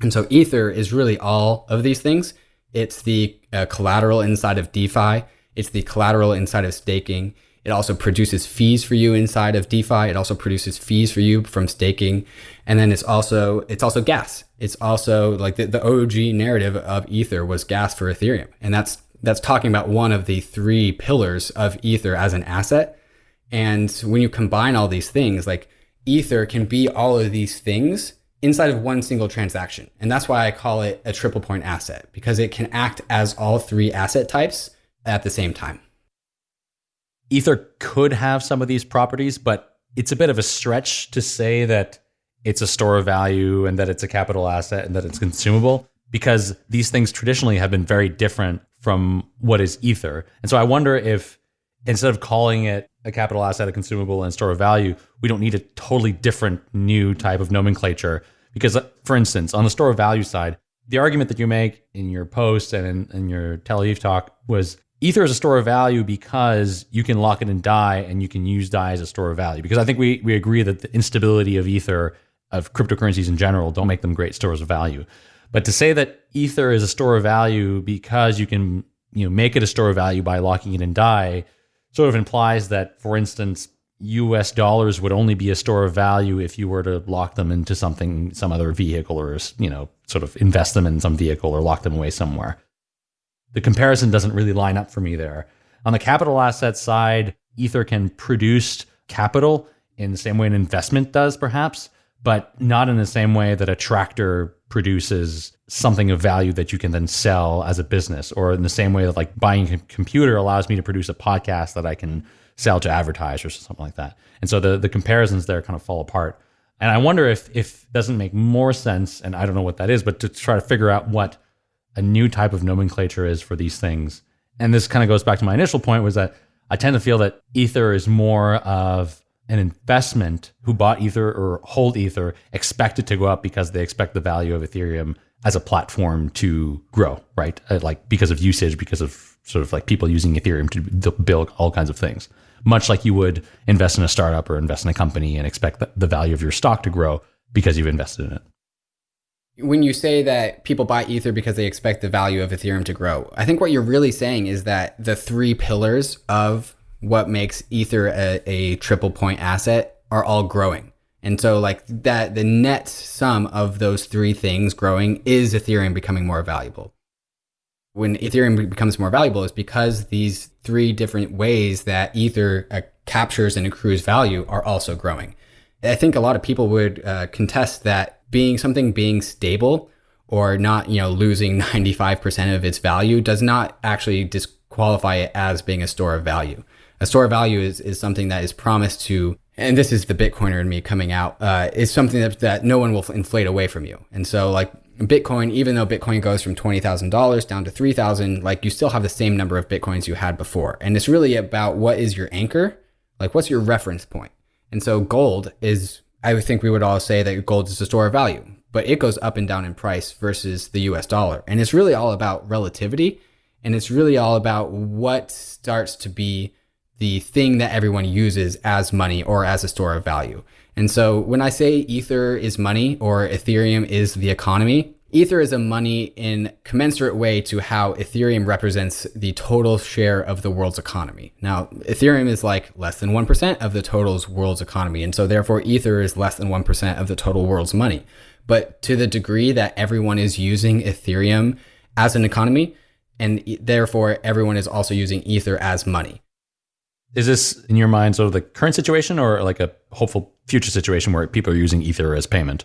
And so, Ether is really all of these things. It's the uh, collateral inside of DeFi, it's the collateral inside of staking. It also produces fees for you inside of DeFi. It also produces fees for you from staking. And then it's also it's also gas. It's also like the, the OG narrative of Ether was gas for Ethereum. And that's that's talking about one of the three pillars of Ether as an asset. And when you combine all these things, like Ether can be all of these things inside of one single transaction. And that's why I call it a triple point asset because it can act as all three asset types at the same time. Ether could have some of these properties, but it's a bit of a stretch to say that it's a store of value and that it's a capital asset and that it's consumable because these things traditionally have been very different from what is Ether. And so I wonder if instead of calling it a capital asset, a consumable, and store of value, we don't need a totally different new type of nomenclature. Because, uh, for instance, on the store of value side, the argument that you make in your post and in, in your Tel Aviv talk was Ether is a store of value because you can lock it in DAI and you can use DAI as a store of value. Because I think we, we agree that the instability of Ether, of cryptocurrencies in general, don't make them great stores of value. But to say that Ether is a store of value because you can you know make it a store of value by locking it in DAI sort of implies that, for instance, US dollars would only be a store of value if you were to lock them into something, some other vehicle, or you know, sort of invest them in some vehicle or lock them away somewhere the comparison doesn't really line up for me there. On the capital asset side, Ether can produce capital in the same way an investment does, perhaps, but not in the same way that a tractor produces something of value that you can then sell as a business, or in the same way that like buying a computer allows me to produce a podcast that I can sell to advertisers or something like that. And so the the comparisons there kind of fall apart. And I wonder if if doesn't make more sense, and I don't know what that is, but to try to figure out what a new type of nomenclature is for these things. And this kind of goes back to my initial point was that I tend to feel that Ether is more of an investment who bought Ether or hold Ether expect it to go up because they expect the value of Ethereum as a platform to grow, right? Uh, like because of usage, because of sort of like people using Ethereum to build all kinds of things. Much like you would invest in a startup or invest in a company and expect the value of your stock to grow because you've invested in it when you say that people buy Ether because they expect the value of Ethereum to grow, I think what you're really saying is that the three pillars of what makes Ether a, a triple point asset are all growing. And so, like that, the net sum of those three things growing is Ethereum becoming more valuable. When Ethereum becomes more valuable, is because these three different ways that Ether uh, captures and accrues value are also growing. I think a lot of people would uh, contest that being something being stable or not, you know, losing 95% of its value does not actually disqualify it as being a store of value. A store of value is, is something that is promised to, and this is the Bitcoiner in me coming out, uh, is something that, that no one will inflate away from you. And so like Bitcoin, even though Bitcoin goes from $20,000 down to 3,000, like you still have the same number of Bitcoins you had before. And it's really about what is your anchor? Like what's your reference point? And so gold is I think we would all say that gold is a store of value, but it goes up and down in price versus the US dollar. And it's really all about relativity. And it's really all about what starts to be the thing that everyone uses as money or as a store of value. And so when I say Ether is money or Ethereum is the economy, Ether is a money in commensurate way to how Ethereum represents the total share of the world's economy. Now, Ethereum is like less than 1% of the total world's economy. And so therefore Ether is less than 1% of the total world's money. But to the degree that everyone is using Ethereum as an economy, and therefore everyone is also using Ether as money. Is this in your mind sort of the current situation or like a hopeful future situation where people are using Ether as payment?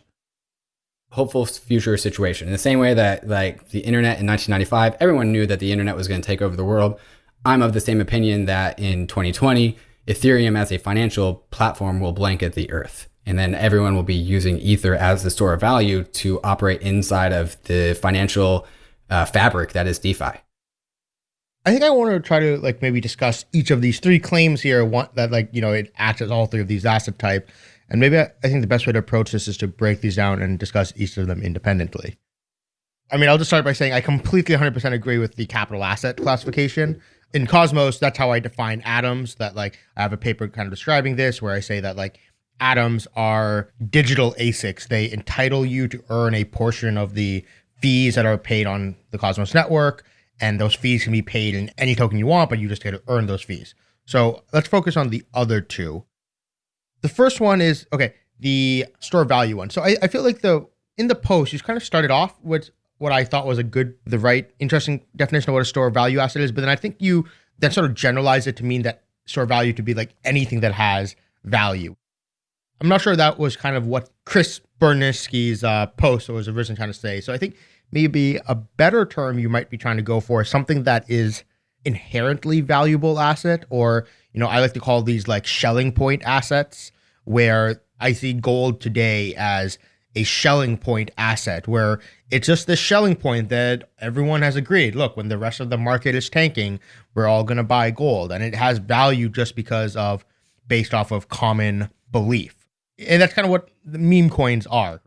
hopeful future situation. In the same way that like the internet in 1995, everyone knew that the internet was going to take over the world. I'm of the same opinion that in 2020, Ethereum as a financial platform will blanket the earth. And then everyone will be using Ether as the store of value to operate inside of the financial uh, fabric that is DeFi. I think I want to try to like maybe discuss each of these three claims here. One that like you know it acts as all three of these asset type, and maybe I, I think the best way to approach this is to break these down and discuss each of them independently. I mean, I'll just start by saying I completely 100% agree with the capital asset classification. in Cosmos, that's how I define atoms. That like I have a paper kind of describing this where I say that like atoms are digital ASICs. They entitle you to earn a portion of the fees that are paid on the Cosmos network, and those fees can be paid in any token you want, but you just get to earn those fees. So let's focus on the other two. The first one is okay, the store value one. So I, I feel like the in the post you kind of started off with what I thought was a good, the right, interesting definition of what a store value asset is. But then I think you then sort of generalize it to mean that store value to be like anything that has value. I'm not sure that was kind of what Chris Burniske's uh, post was originally trying to say. So I think maybe a better term you might be trying to go for is something that is inherently valuable asset, or you know, I like to call these like Schelling point assets, where I see gold today as a Schelling point asset where it's just the Schelling point that everyone has agreed look when the rest of the market is tanking we're all going to buy gold. And it has value just because of based off of common belief. And that's kind of what the meme coins are.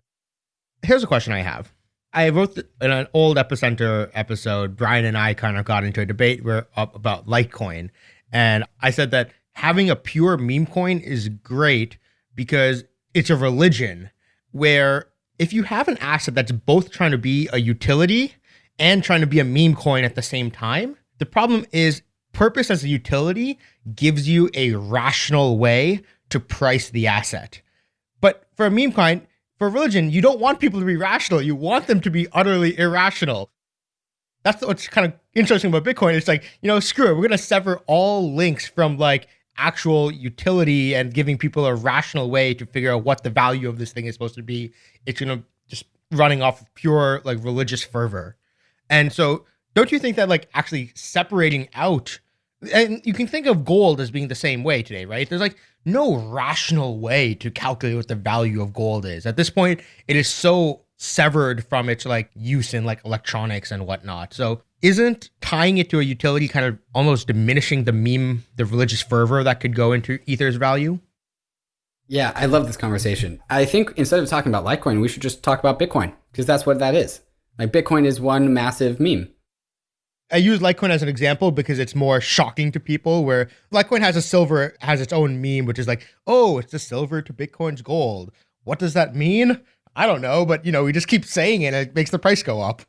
Here's a question i have i wrote in an old epicenter episode brian and i kind of got into a debate where, about litecoin and i said that having a pure meme coin is great because it's a religion where if you have an asset that's both trying to be a utility and trying to be a meme coin at the same time, the problem is purpose as a utility gives you a rational way to price the asset. But for a meme coin, for religion, you don't want people to be rational. You want them to be utterly irrational. That's what's kind of interesting about Bitcoin. It's like, you know, screw it. We're going to sever all links from like actual utility and giving people a rational way to figure out what the value of this thing is supposed to be. It's going to just running off of pure like religious fervor. And so don't you think that like actually separating out and you can think of gold as being the same way today, right? There's like no rational way to calculate what the value of gold is. At this point, it is so severed from its like use in like electronics and whatnot. So isn't tying it to a utility kind of almost diminishing the meme, the religious fervor that could go into Ether's value? Yeah, I love this conversation. I think instead of talking about Litecoin, we should just talk about Bitcoin because that's what that is. Like Bitcoin is one massive meme. I use Litecoin as an example because it's more shocking to people. Where Litecoin has a silver, has its own meme, which is like, oh, it's the silver to Bitcoin's gold. What does that mean? I don't know, but you know, we just keep saying it. and it makes the price go up.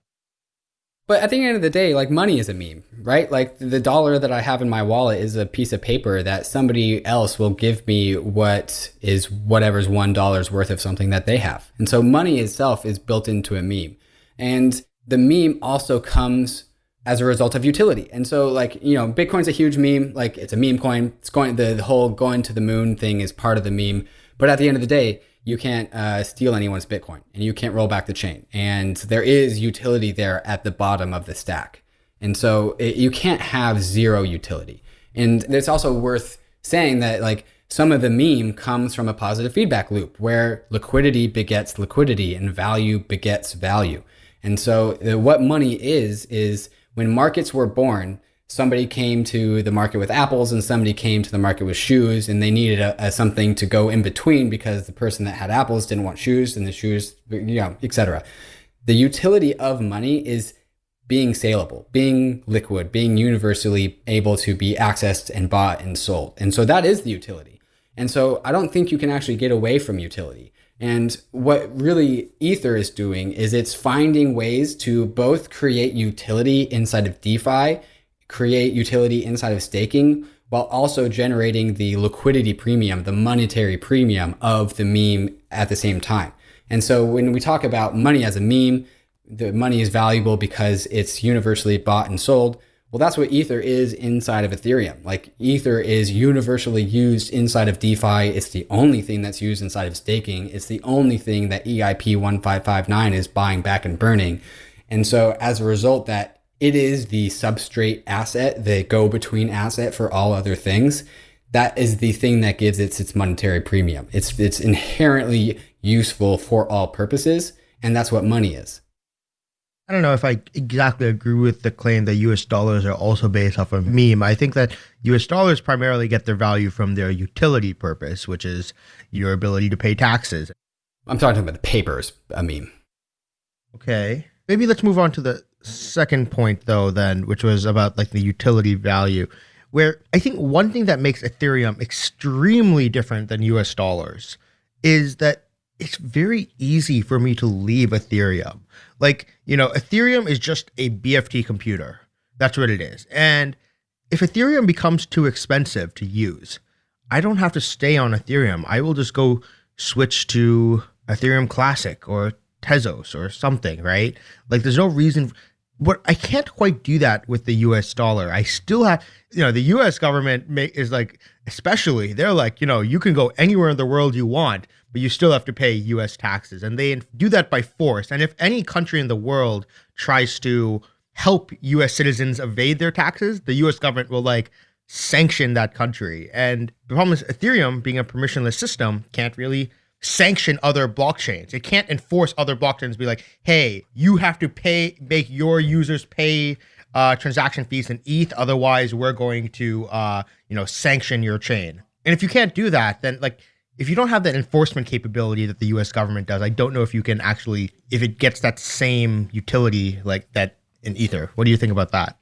But at the end of the day, like money is a meme, right? Like the dollar that I have in my wallet is a piece of paper that somebody else will give me what is whatever's one dollar's worth of something that they have. And so money itself is built into a meme. And the meme also comes as a result of utility. And so like, you know, Bitcoin's a huge meme, like it's a meme coin. It's going the, the whole going to the moon thing is part of the meme. But at the end of the day, you can't uh, steal anyone's Bitcoin and you can't roll back the chain. And there is utility there at the bottom of the stack. And so it, you can't have zero utility. And it's also worth saying that like some of the meme comes from a positive feedback loop where liquidity begets liquidity and value begets value. And so uh, what money is, is when markets were born, somebody came to the market with apples and somebody came to the market with shoes and they needed a, a, something to go in between because the person that had apples didn't want shoes and the shoes you know etc the utility of money is being saleable being liquid being universally able to be accessed and bought and sold. And so that is the utility. And so i don't think you can actually get away from utility and what really ether is doing is it's finding ways to both create utility inside of defi create utility inside of staking while also generating the liquidity premium, the monetary premium of the meme at the same time. And so when we talk about money as a meme, the money is valuable because it's universally bought and sold. Well, that's what Ether is inside of Ethereum. Like Ether is universally used inside of DeFi. It's the only thing that's used inside of staking. It's the only thing that EIP 1559 is buying back and burning. And so as a result, that it is the substrate asset, the go between asset for all other things. That is the thing that gives it its monetary premium. It's it's inherently useful for all purposes, and that's what money is. I don't know if I exactly agree with the claim that US dollars are also based off of meme. I think that US dollars primarily get their value from their utility purpose, which is your ability to pay taxes. I'm talking about the papers, a meme. Okay. maybe let's move on to the second point though then which was about like the utility value where i think one thing that makes ethereum extremely different than us dollars is that it's very easy for me to leave ethereum like you know ethereum is just a bft computer that's what it is and if ethereum becomes too expensive to use i don't have to stay on ethereum i will just go switch to ethereum classic or Tezos or something, right? Like there's no reason but I can't quite do that with the US dollar. I still have, you know, the US government may, is like, especially, they're like, you know, you can go anywhere in the world you want, but you still have to pay US taxes. And they do that by force. And if any country in the world tries to help US citizens evade their taxes, the US government will like sanction that country. And the problem is Ethereum, being a permissionless system, can't really sanction other blockchains. It can't enforce other blockchains to be like, hey, you have to pay, make your users pay uh, transaction fees in ETH. Otherwise, we're going to, uh, you know, sanction your chain. And if you can't do that, then like, if you don't have that enforcement capability that the U.S. government does, I don't know if you can actually, if it gets that same utility like that in Ether. What do you think about that?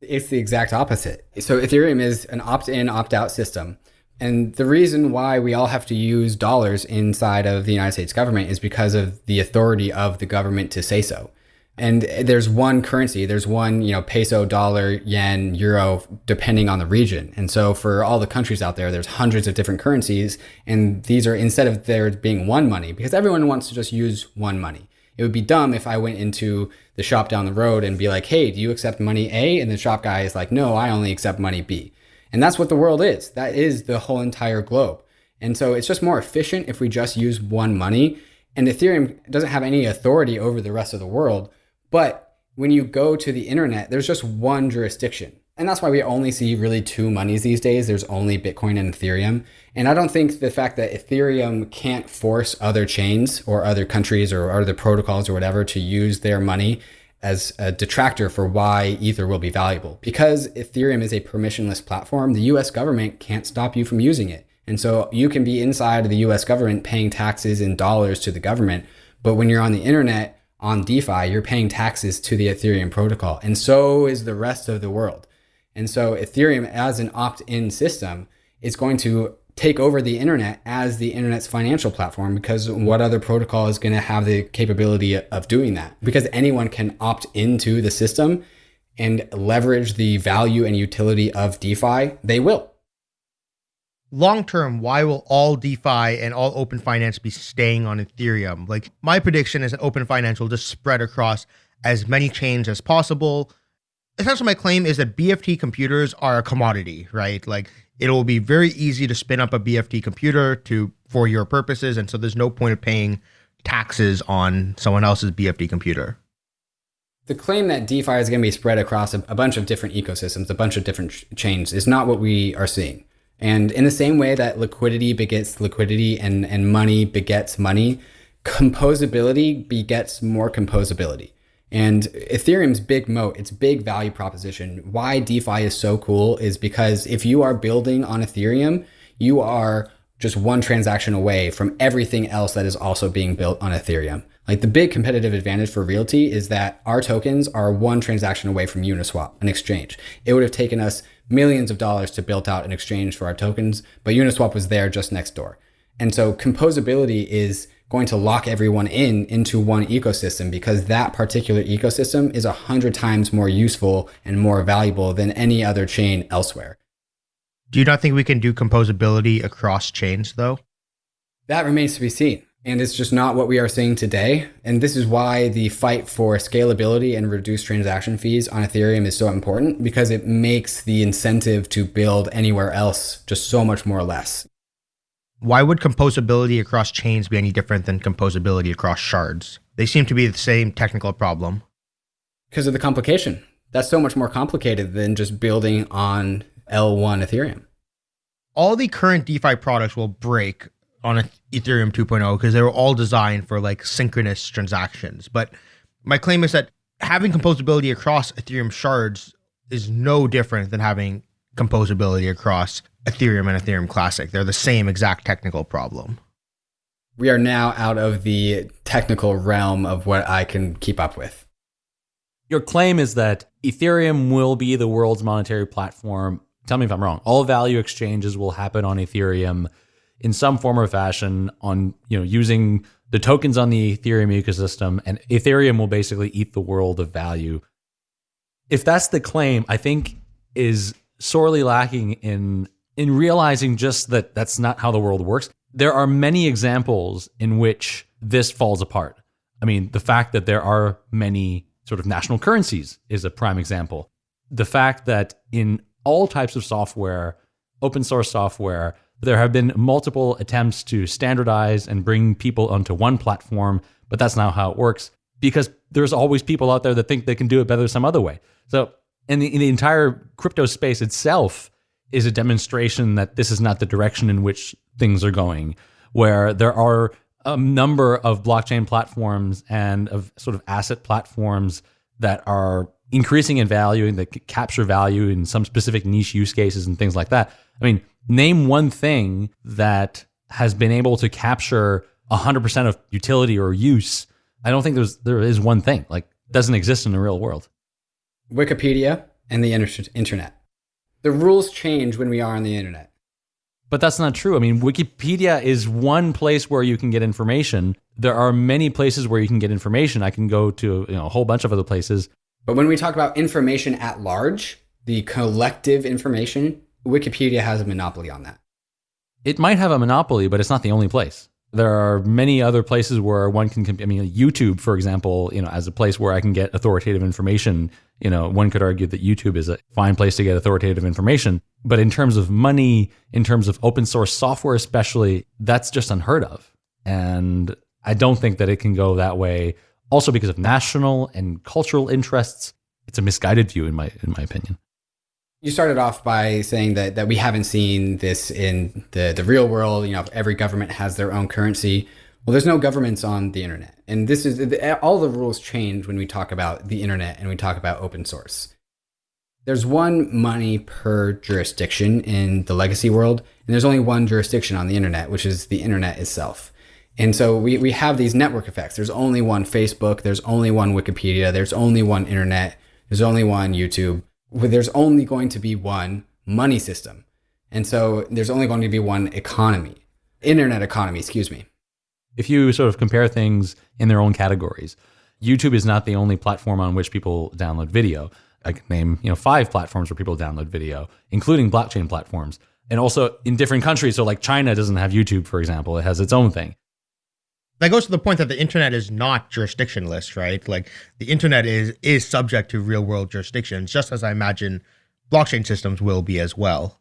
It's the exact opposite. So Ethereum is an opt-in, opt-out system and the reason why we all have to use dollars inside of the United States government is because of the authority of the government to say so. And there's one currency, there's one, you know, peso, dollar, yen, euro, depending on the region. And so for all the countries out there, there's hundreds of different currencies. And these are instead of there being one money, because everyone wants to just use one money. It would be dumb if I went into the shop down the road and be like, hey, do you accept money A? And the shop guy is like, no, I only accept money B. And that's what the world is. That is the whole entire globe. And so it's just more efficient if we just use one money. And Ethereum doesn't have any authority over the rest of the world. But when you go to the internet, there's just one jurisdiction. And that's why we only see really two monies these days. There's only Bitcoin and Ethereum. And I don't think the fact that Ethereum can't force other chains or other countries or other protocols or whatever to use their money as a detractor for why Ether will be valuable. Because Ethereum is a permissionless platform, the US government can't stop you from using it. And so you can be inside of the US government paying taxes in dollars to the government. But when you're on the internet on DeFi, you're paying taxes to the Ethereum protocol. And so is the rest of the world. And so Ethereum as an opt-in system is going to take over the internet as the internet's financial platform because what other protocol is going to have the capability of doing that? Because anyone can opt into the system and leverage the value and utility of DeFi, they will. Long term, why will all DeFi and all open finance be staying on Ethereum? Like my prediction is that open finance will just spread across as many chains as possible. Essentially, my claim is that BFT computers are a commodity, right? Like it will be very easy to spin up a BFT computer to for your purposes, and so there's no point of paying taxes on someone else's BFT computer. The claim that DeFi is going to be spread across a, bunch of different ecosystems, a bunch of different ch chains, is not what we are seeing. And in the same way that liquidity begets liquidity and, and money begets money, composability begets more composability. And Ethereum's big moat, its big value proposition, why DeFi is so cool is because if you are building on Ethereum, you are just one transaction away from everything else that is also being built on Ethereum. Like the big competitive advantage for RealT is that our tokens are one transaction away from Uniswap, an exchange. It would have taken us millions of dollars to build out an exchange for our tokens, but Uniswap was there just next door. And so composability is going to lock everyone in into one ecosystem because that particular ecosystem is a hundred times more useful and more valuable than any other chain elsewhere. Do you not think we can do composability across chains though? That remains to be seen. And it's just not what we are seeing today. And this is why the fight for scalability and reduced transaction fees on Ethereum is so important because it makes the incentive to build anywhere else just so much more or less why would composability across chains be any different than composability across shards? They seem to be the same technical problem. Because of the complication. That's so much more complicated than just building on L1 Ethereum. All the current DeFi products will break on Ethereum 2.0 because they were all designed for like synchronous transactions. But my claim is that having composability across Ethereum shards is no different than having composability across Ethereum and Ethereum Classic. They're the same exact technical problem. we are now out of the technical realm of what I can keep up with. Your claim is that Ethereum will be the world's monetary platform. Tell me if I'm wrong. All value exchanges will happen on Ethereum in some form or fashion on, you know, using the tokens on the Ethereum ecosystem and Ethereum will basically eat the world of value. If that's the claim, I think is sorely lacking in in realizing just that that's not how the world works. There are many examples in which this falls apart. I mean, the fact that there are many sort of national currencies is a prime example. The fact that in all types of software, open source software, there have been multiple attempts to standardize and bring people onto one platform, but that's not how it works because there's always people out there that think they can do it better some other way. So, in the, in the entire crypto space itself is a demonstration that this is not the direction in which things are going, where there are a number of blockchain platforms and of sort of asset platforms that are increasing in value and that capture value in some specific niche use cases and things like that. I mean, name one thing that has been able to capture 100% of utility or use. I don't think there's there is one thing like doesn't exist in the real world. Wikipedia and the internet. The rules change when we are on the internet. But that's not true. I mean, Wikipedia is one place where you can get information. There are many places where you can get information. I can go to you know, a whole bunch of other places. But when we talk about information at large, the collective information, Wikipedia has a monopoly on that. It might have a monopoly, but it's not the only place. There are many other places where one can. I mean, YouTube, for example, you know, as a place where I can get authoritative information. You know, one could argue that YouTube is a fine place to get authoritative information. But in terms of money, in terms of open source software, especially, that's just unheard of. And I don't think that it can go that way. Also, because of national and cultural interests, it's a misguided view, in my in my opinion. You started off by saying that, that we haven't seen this in the, the real world. You know, every government has their own currency. Well, there's no governments on the internet. And this is all the rules change when we talk about the internet and we talk about open source. There's one money per jurisdiction in the legacy world, and there's only one jurisdiction on the internet, which is the internet itself. And so we, we have these network effects. There's only one Facebook, there's only one Wikipedia, there's only one internet, there's only one YouTube there's only going to be one money system. And so there's only going to be one economy, internet economy, excuse me. If you sort of compare things in their own categories, YouTube is not the only platform on which people download video. I can name, you know, five platforms where people download video, including blockchain platforms. And also in different countries. So like China doesn't have YouTube, for example. It has its own thing that goes to the point that the internet is not jurisdictionless, right? Like the internet is is subject to real world jurisdictions, just as I imagine blockchain systems will be as well.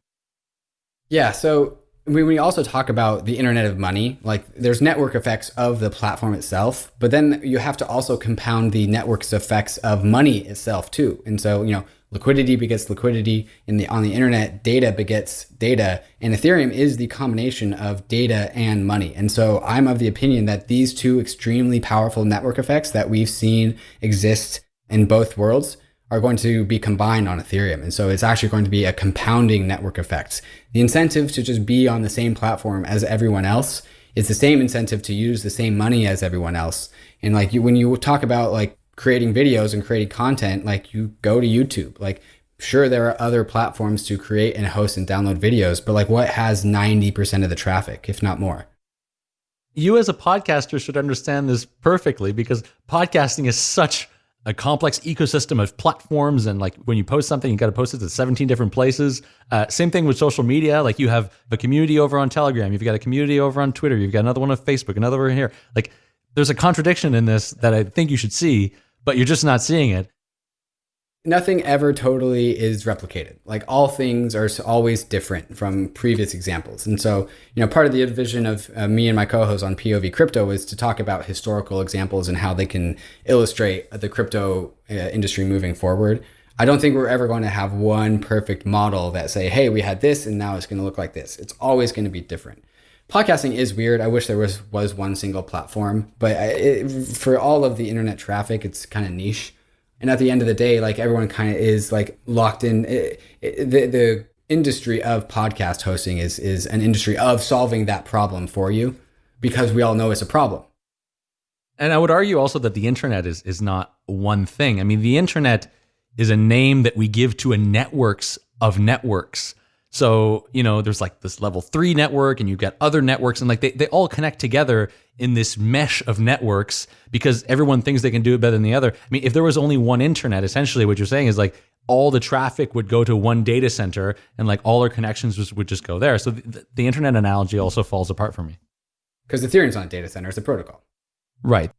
Yeah. So when we also talk about the internet of money, like there's network effects of the platform itself, but then you have to also compound the network's effects of money itself too. And so, you know, liquidity begets liquidity in the on the internet. Data begets data. And ethereum is the combination of data and money. And so i'm of the opinion that these two extremely powerful network effects that we've seen exist in both worlds are going to be combined on ethereum. And so it's actually going to be a compounding network effect. The incentive to just be on the same platform as everyone else is the same incentive to use the same money as everyone else. And like you, when you talk about like creating videos and creating content, like you go to YouTube. Like, sure, there are other platforms to create and host and download videos, but like, what has 90% of the traffic, if not more? You, as a podcaster, should understand this perfectly because podcasting is such a complex ecosystem of platforms and like when you post something you got to post it to 17 different places uh, same thing with social media like you have a community over on telegram you've got a community over on twitter you've got another one on facebook another one here like there's a contradiction in this that i think you should see but you're just not seeing it. Nothing ever totally is replicated. Like all things are always different from previous examples. And so, you know, part of the vision of uh, me and my co-host on POV Crypto is to talk about historical examples and how they can illustrate the crypto uh, industry moving forward. I don't think we're ever going to have one perfect model that say, hey, we had this and now it's going to look like this. It's always going to be different podcasting is weird. I wish there was was one single platform, but it, for all of the internet traffic, it's kind of niche. And at the end of the day, like everyone kind of is like locked in. It, it, the the industry of podcast hosting is is an industry of solving that problem for you. because we all know it's a problem. And I would argue also that the internet is is not one thing. I mean, the internet is a name that we give to a networks of networks. So, you know, there's like this level three network and you've got other networks and like they, they all connect together in this mesh of networks because everyone thinks they can do it better than the other. I mean, if there was only one internet, essentially what you're saying is like all the traffic would go to one data center and like all our connections just, would just go there. So the, the internet analogy also falls apart for me. Because Ethereum's not a data center, it's a protocol. Right.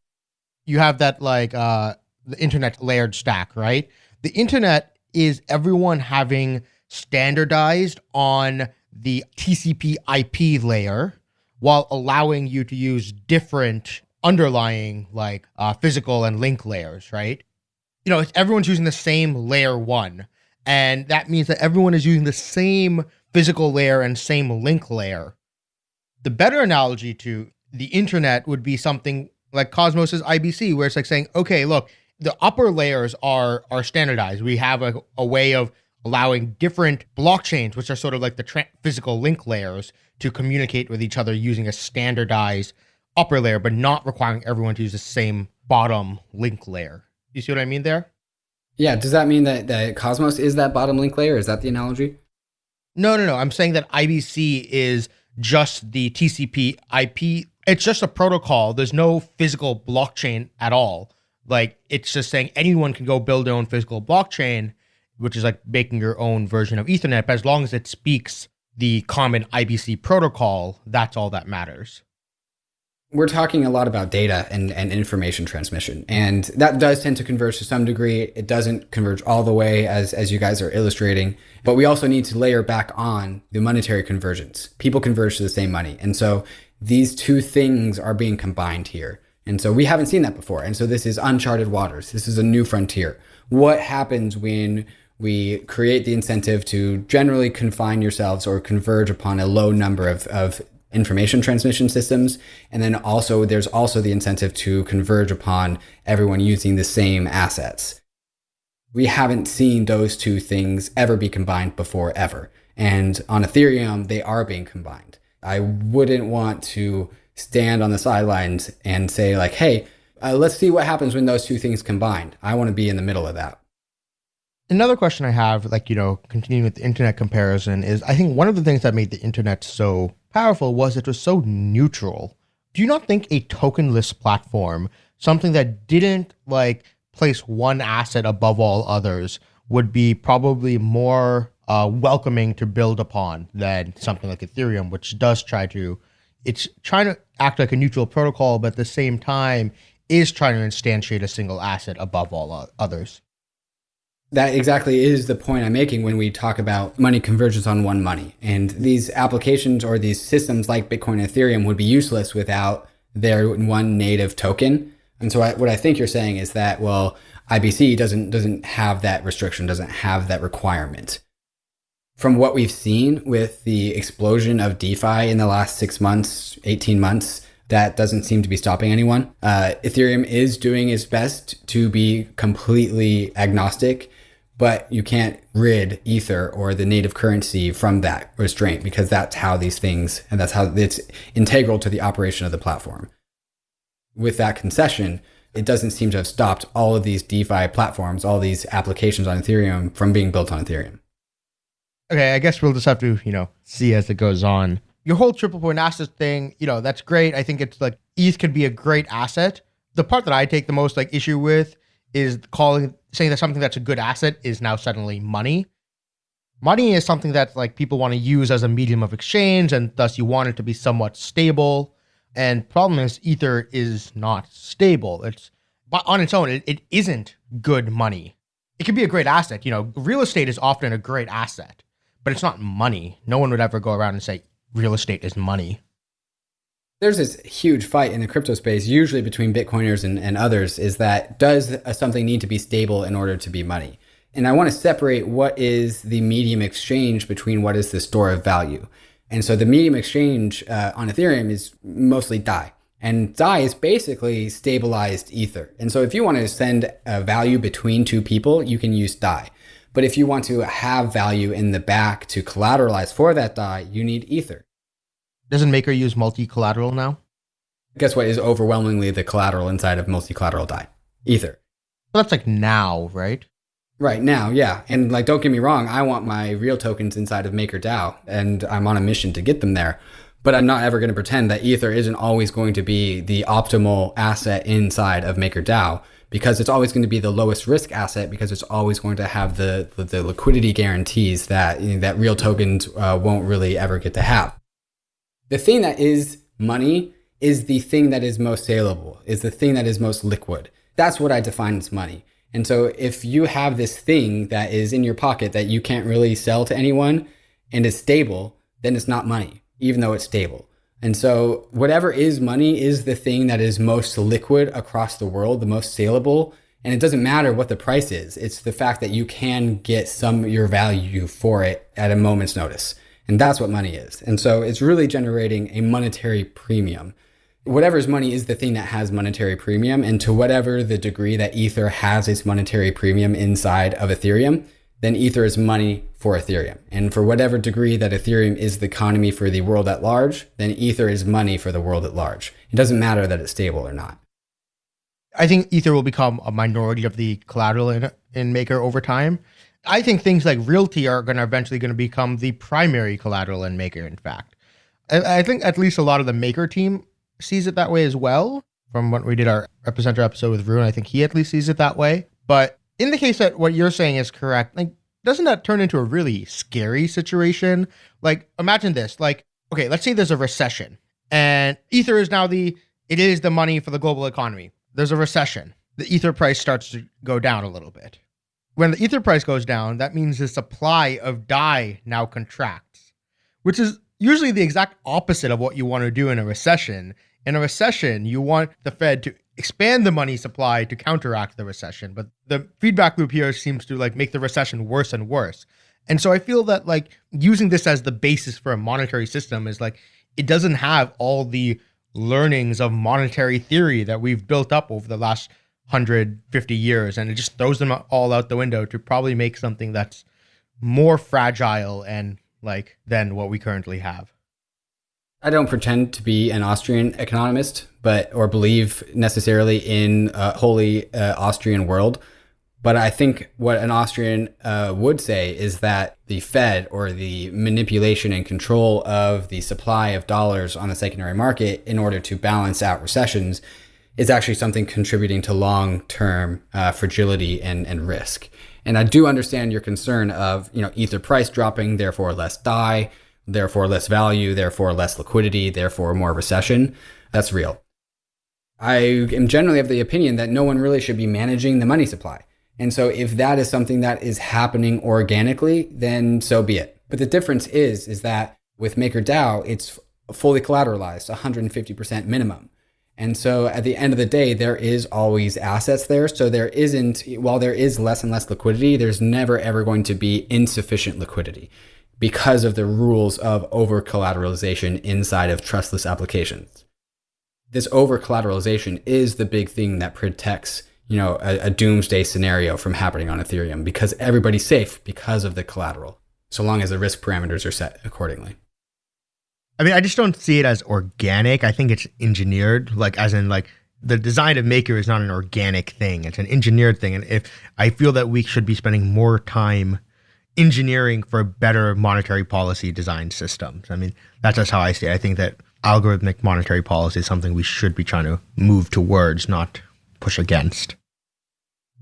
You have that like uh, the internet layered stack, right? The internet is everyone having standardized on the TCP IP layer while allowing you to use different underlying like uh, physical and link layers, right? You know, everyone's using the same layer one. And that means that everyone is using the same physical layer and same link layer. The better analogy to the internet would be something like Cosmos's IBC, where it's like saying, okay, look, the upper layers are are standardized. We have a, a way of allowing different blockchains, which are sort of like the tra- physical link layers, to communicate with each other using a standardized upper layer, but not requiring everyone to use the same bottom link layer. You see what I mean there? Yeah. Does that mean that, that Cosmos is that bottom link layer? Is that the analogy? No, no, no. I'm saying that IBC is just the TCP IP it's just a protocol. There's no physical blockchain at all. Like it's just saying anyone can go build their own physical blockchain, which is like making your own version of Ethernet. But as long as it speaks the common IBC protocol, that's all that matters. We're talking a lot about data and, and information transmission, and that does tend to converge to some degree. It doesn't converge all the way, as, as you guys are illustrating, but we also need to layer back on the monetary convergence. People converge to the same money. And so these two things are being combined here. And so we haven't seen that before. And so this is uncharted waters. This is a new frontier. What happens when we create the incentive to generally confine yourselves or converge upon a low number of, of information transmission systems. And then also there's also the incentive to converge upon everyone using the same assets. We haven't seen those two things ever be combined before ever. And on Ethereum, they are being combined. I wouldn't want to stand on the sidelines and say like, hey, uh, let's see what happens when those two things combined. I want to be in the middle of that. Another question I have, like, you know, continuing with the internet comparison, is I think one of the things that made the internet so powerful was it was so neutral. Do you not think a tokenless platform, something that didn't like place one asset above all others, would be probably more uh, welcoming to build upon than something like Ethereum, which does try to, it's trying to act like a neutral protocol, but at the same time is trying to instantiate a single asset above all others. That exactly is the point I'm making when we talk about money convergence on one money. And these applications or these systems like Bitcoin and Ethereum would be useless without their one native token. And so I, what I think you're saying is that, well, IBC doesn't doesn't have that restriction, doesn't have that requirement from what we've seen with the explosion of DeFi in the last six months, 18 months, that doesn't seem to be stopping anyone. Uh, Ethereum is doing its best to be completely agnostic, but you can't rid Ether or the native currency from that restraint because that's how these things, and that's how it's integral to the operation of the platform. With that concession, it doesn't seem to have stopped all of these DeFi platforms, all these applications on Ethereum from being built on Ethereum okay, I guess we'll just have to, you know, see as it goes on. Your whole triple point asset thing, you know, that's great. I think it's like ETH could be a great asset. The part that I take the most like issue with is calling saying that something that's a good asset is now suddenly money. Money is something that like people want to use as a medium of exchange, and thus you want it to be somewhat stable. And problem is, Ether is not stable. It's on its own, it, it isn't good money. It could be a great asset. You know, real estate is often a great asset but it's not money. No one would ever go around and say real estate is money. There's this huge fight in the crypto space, usually between Bitcoiners and, and others, is that does something need to be stable in order to be money? And I want to separate what is the medium exchange between what is the store of value. And so the medium exchange uh, on Ethereum is mostly DAI. And DAI is basically stabilized Ether. And so if you want to send a value between two people, you can use DAI. But if you want to have value in the back to collateralize for that DAI, you need Ether. Doesn't Maker use multi collateral now? guess what is overwhelmingly the collateral inside of multi-collateral DAI? Ether. Well, that's like now, right? Right now, yeah. And like, don't get me wrong, I want my real tokens inside of MakerDAO, and I'm on a mission to get them there. But I'm not ever going to pretend that Ether isn't always going to be the optimal asset inside of MakerDAO because it's always going to be the lowest risk asset because it's always going to have the the, the liquidity guarantees that you know, that real tokens uh, won't really ever get to have. The thing that is money is the thing that is most saleable, is the thing that is most liquid. That's what I define as money. And so if you have this thing that is in your pocket that you can't really sell to anyone and is stable, then it's not money, even though it's stable. And so whatever is money is the thing that is most liquid across the world, the most saleable. And it doesn't matter what the price is. It's the fact that you can get some of your value for it at a moment's notice. And that's what money is. And so it's really generating a monetary premium whatever's money is the thing that has monetary premium. And to whatever the degree that Ether has its monetary premium inside of Ethereum, then Ether is money for Ethereum. And for whatever degree that Ethereum is the economy for the world at large, then Ether is money for the world at large. It doesn't matter that it's stable or not. I think Ether will become a minority of the collateral in, in Maker over time. I think things like RealT are going to eventually going to become the primary collateral in Maker. In fact, I, I think at least a lot of the Maker team sees it that way as well. From what we did our epicenter episode with Rune, I think he at least sees it that way. But in the case that what you're saying is correct, like doesn't that turn into a really scary situation? Like imagine this, like okay, let's say there's a recession and ether is now the it is the money for the global economy. There's a recession. The ether price starts to go down a little bit. When the ether price goes down, that means the supply of DAI now contracts, which is usually the exact opposite of what you want to do in a recession. In a recession, you want the Fed to expand the money supply to counteract the recession, but the feedback loop here seems to like make the recession worse and worse. And so I feel that like using this as the basis for a monetary system is like it doesn't have all the learnings of monetary theory that we've built up over the last 150 years and it just throws them all out the window to probably make something that's more fragile and like than what we currently have. I don't pretend to be an Austrian economist, but or believe necessarily in a wholly uh, Austrian world. But I think what an Austrian uh, would say is that the Fed or the manipulation and control of the supply of dollars on the secondary market in order to balance out recessions is actually something contributing to long term uh, fragility and, and risk. And I do understand your concern of, you know, ether price dropping, therefore less DAI, therefore less value, therefore less liquidity, therefore more recession. That's real. I am generally of the opinion that no one really should be managing the money supply. And so if that is something that is happening organically, then so be it. But the difference is, is that with MakerDAO, it's fully collateralized, 150% minimum. And so at the end of the day, there is always assets there. So there isn't, while there is less and less liquidity, there's never ever going to be insufficient liquidity because of the rules of over collateralization inside of trustless applications. This over collateralization is the big thing that protects, you know, a, a doomsday scenario from happening on Ethereum because everybody's safe because of the collateral, so long as the risk parameters are set accordingly. I mean, I just don't see it as organic. I think it's engineered, like as in like the design of Maker is not an organic thing; it's an engineered thing. And if I feel that we should be spending more time engineering for better monetary policy design systems. I mean, that's just how I see it. I think that algorithmic monetary policy is something we should be trying to move towards, not push against.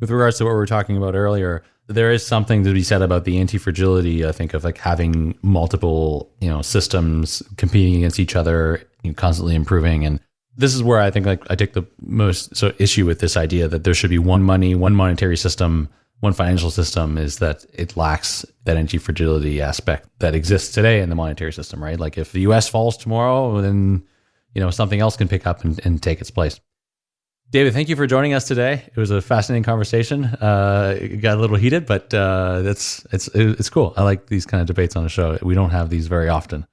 With regards to what we were talking about earlier, there is something to be said about the anti-fragility i think of like having multiple you know systems competing against each other you know, constantly improving. And this is where i think like i take the most so issue with this idea that there should be one money one monetary system one financial system is that it lacks that anti-fragility aspect that exists today in the monetary system right? Like if the us falls tomorrow then you know something else can pick up and, and take its place David, thank you for joining us today. It was a fascinating conversation. Uh, it got a little heated, but uh, it's it's it's cool. I like these kind of debates on the show. We don't have these very often.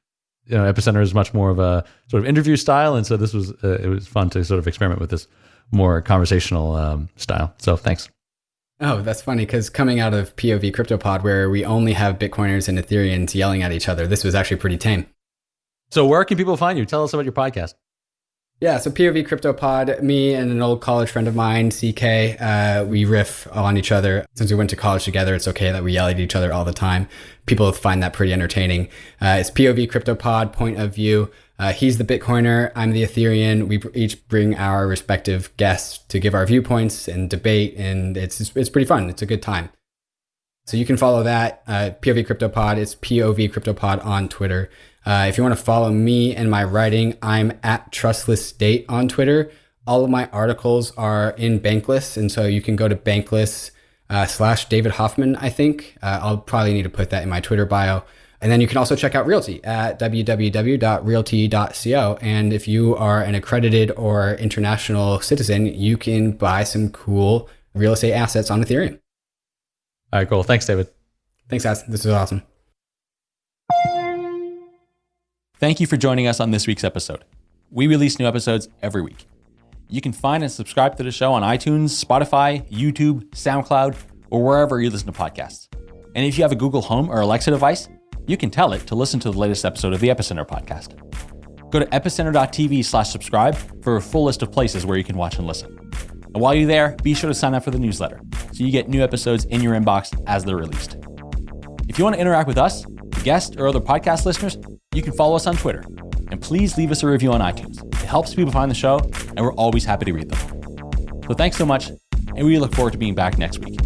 You know, Epicenter is much more of a sort of interview style, and so this was uh, it was fun to sort of experiment with this more conversational um, style. So thanks. Oh, that's funny because coming out of POV CryptoPod, where we only have Bitcoiners and Ethereans yelling at each other, this was actually pretty tame. So, where can people find you? Tell us about your podcast. Yeah, so POV CryptoPod, me and an old college friend of mine, CK, uh, we riff on each other. Since we went to college together, it's okay that we yell at each other all the time. People find that pretty entertaining. Uh, it's POV CryptoPod, point of view. Uh, he's the Bitcoiner, I'm the Ethereum. We each bring our respective guests to give our viewpoints and debate, and it's it's pretty fun. It's a good time. So you can follow that uh, POV CryptoPod. It's POV CryptoPod on Twitter. Uh, if you want to follow me and my writing, I'm at Trustless State on Twitter. All of my articles are in Bankless, and so you can go to Bankless uh, slash David Hoffman. I think uh, I'll probably need to put that in my Twitter bio. And then you can also check out RealT at www.realt.co. And if you are an accredited or international citizen, you can buy some cool real estate assets on Ethereum. All right, cool. Thanks, David. Thanks, guys. This is awesome. Thank you for joining us on this week's episode. We release new episodes every week. You can find and subscribe to the show on iTunes, Spotify, YouTube, SoundCloud, or wherever you listen to podcasts. And if you have a Google Home or Alexa device, you can tell it to listen to the latest episode of the Epicenter podcast. Go to epicenter.tv slash subscribe for a full list of places where you can watch and listen. And while you're there, be sure to sign up for the newsletter so you get new episodes in your inbox as they're released. If you want to interact with us, the guests, or other podcast listeners, you can follow us on Twitter. And please leave us a review on iTunes. It helps people find the show, and we're always happy to read them. So thanks so much, and we look forward to being back next week.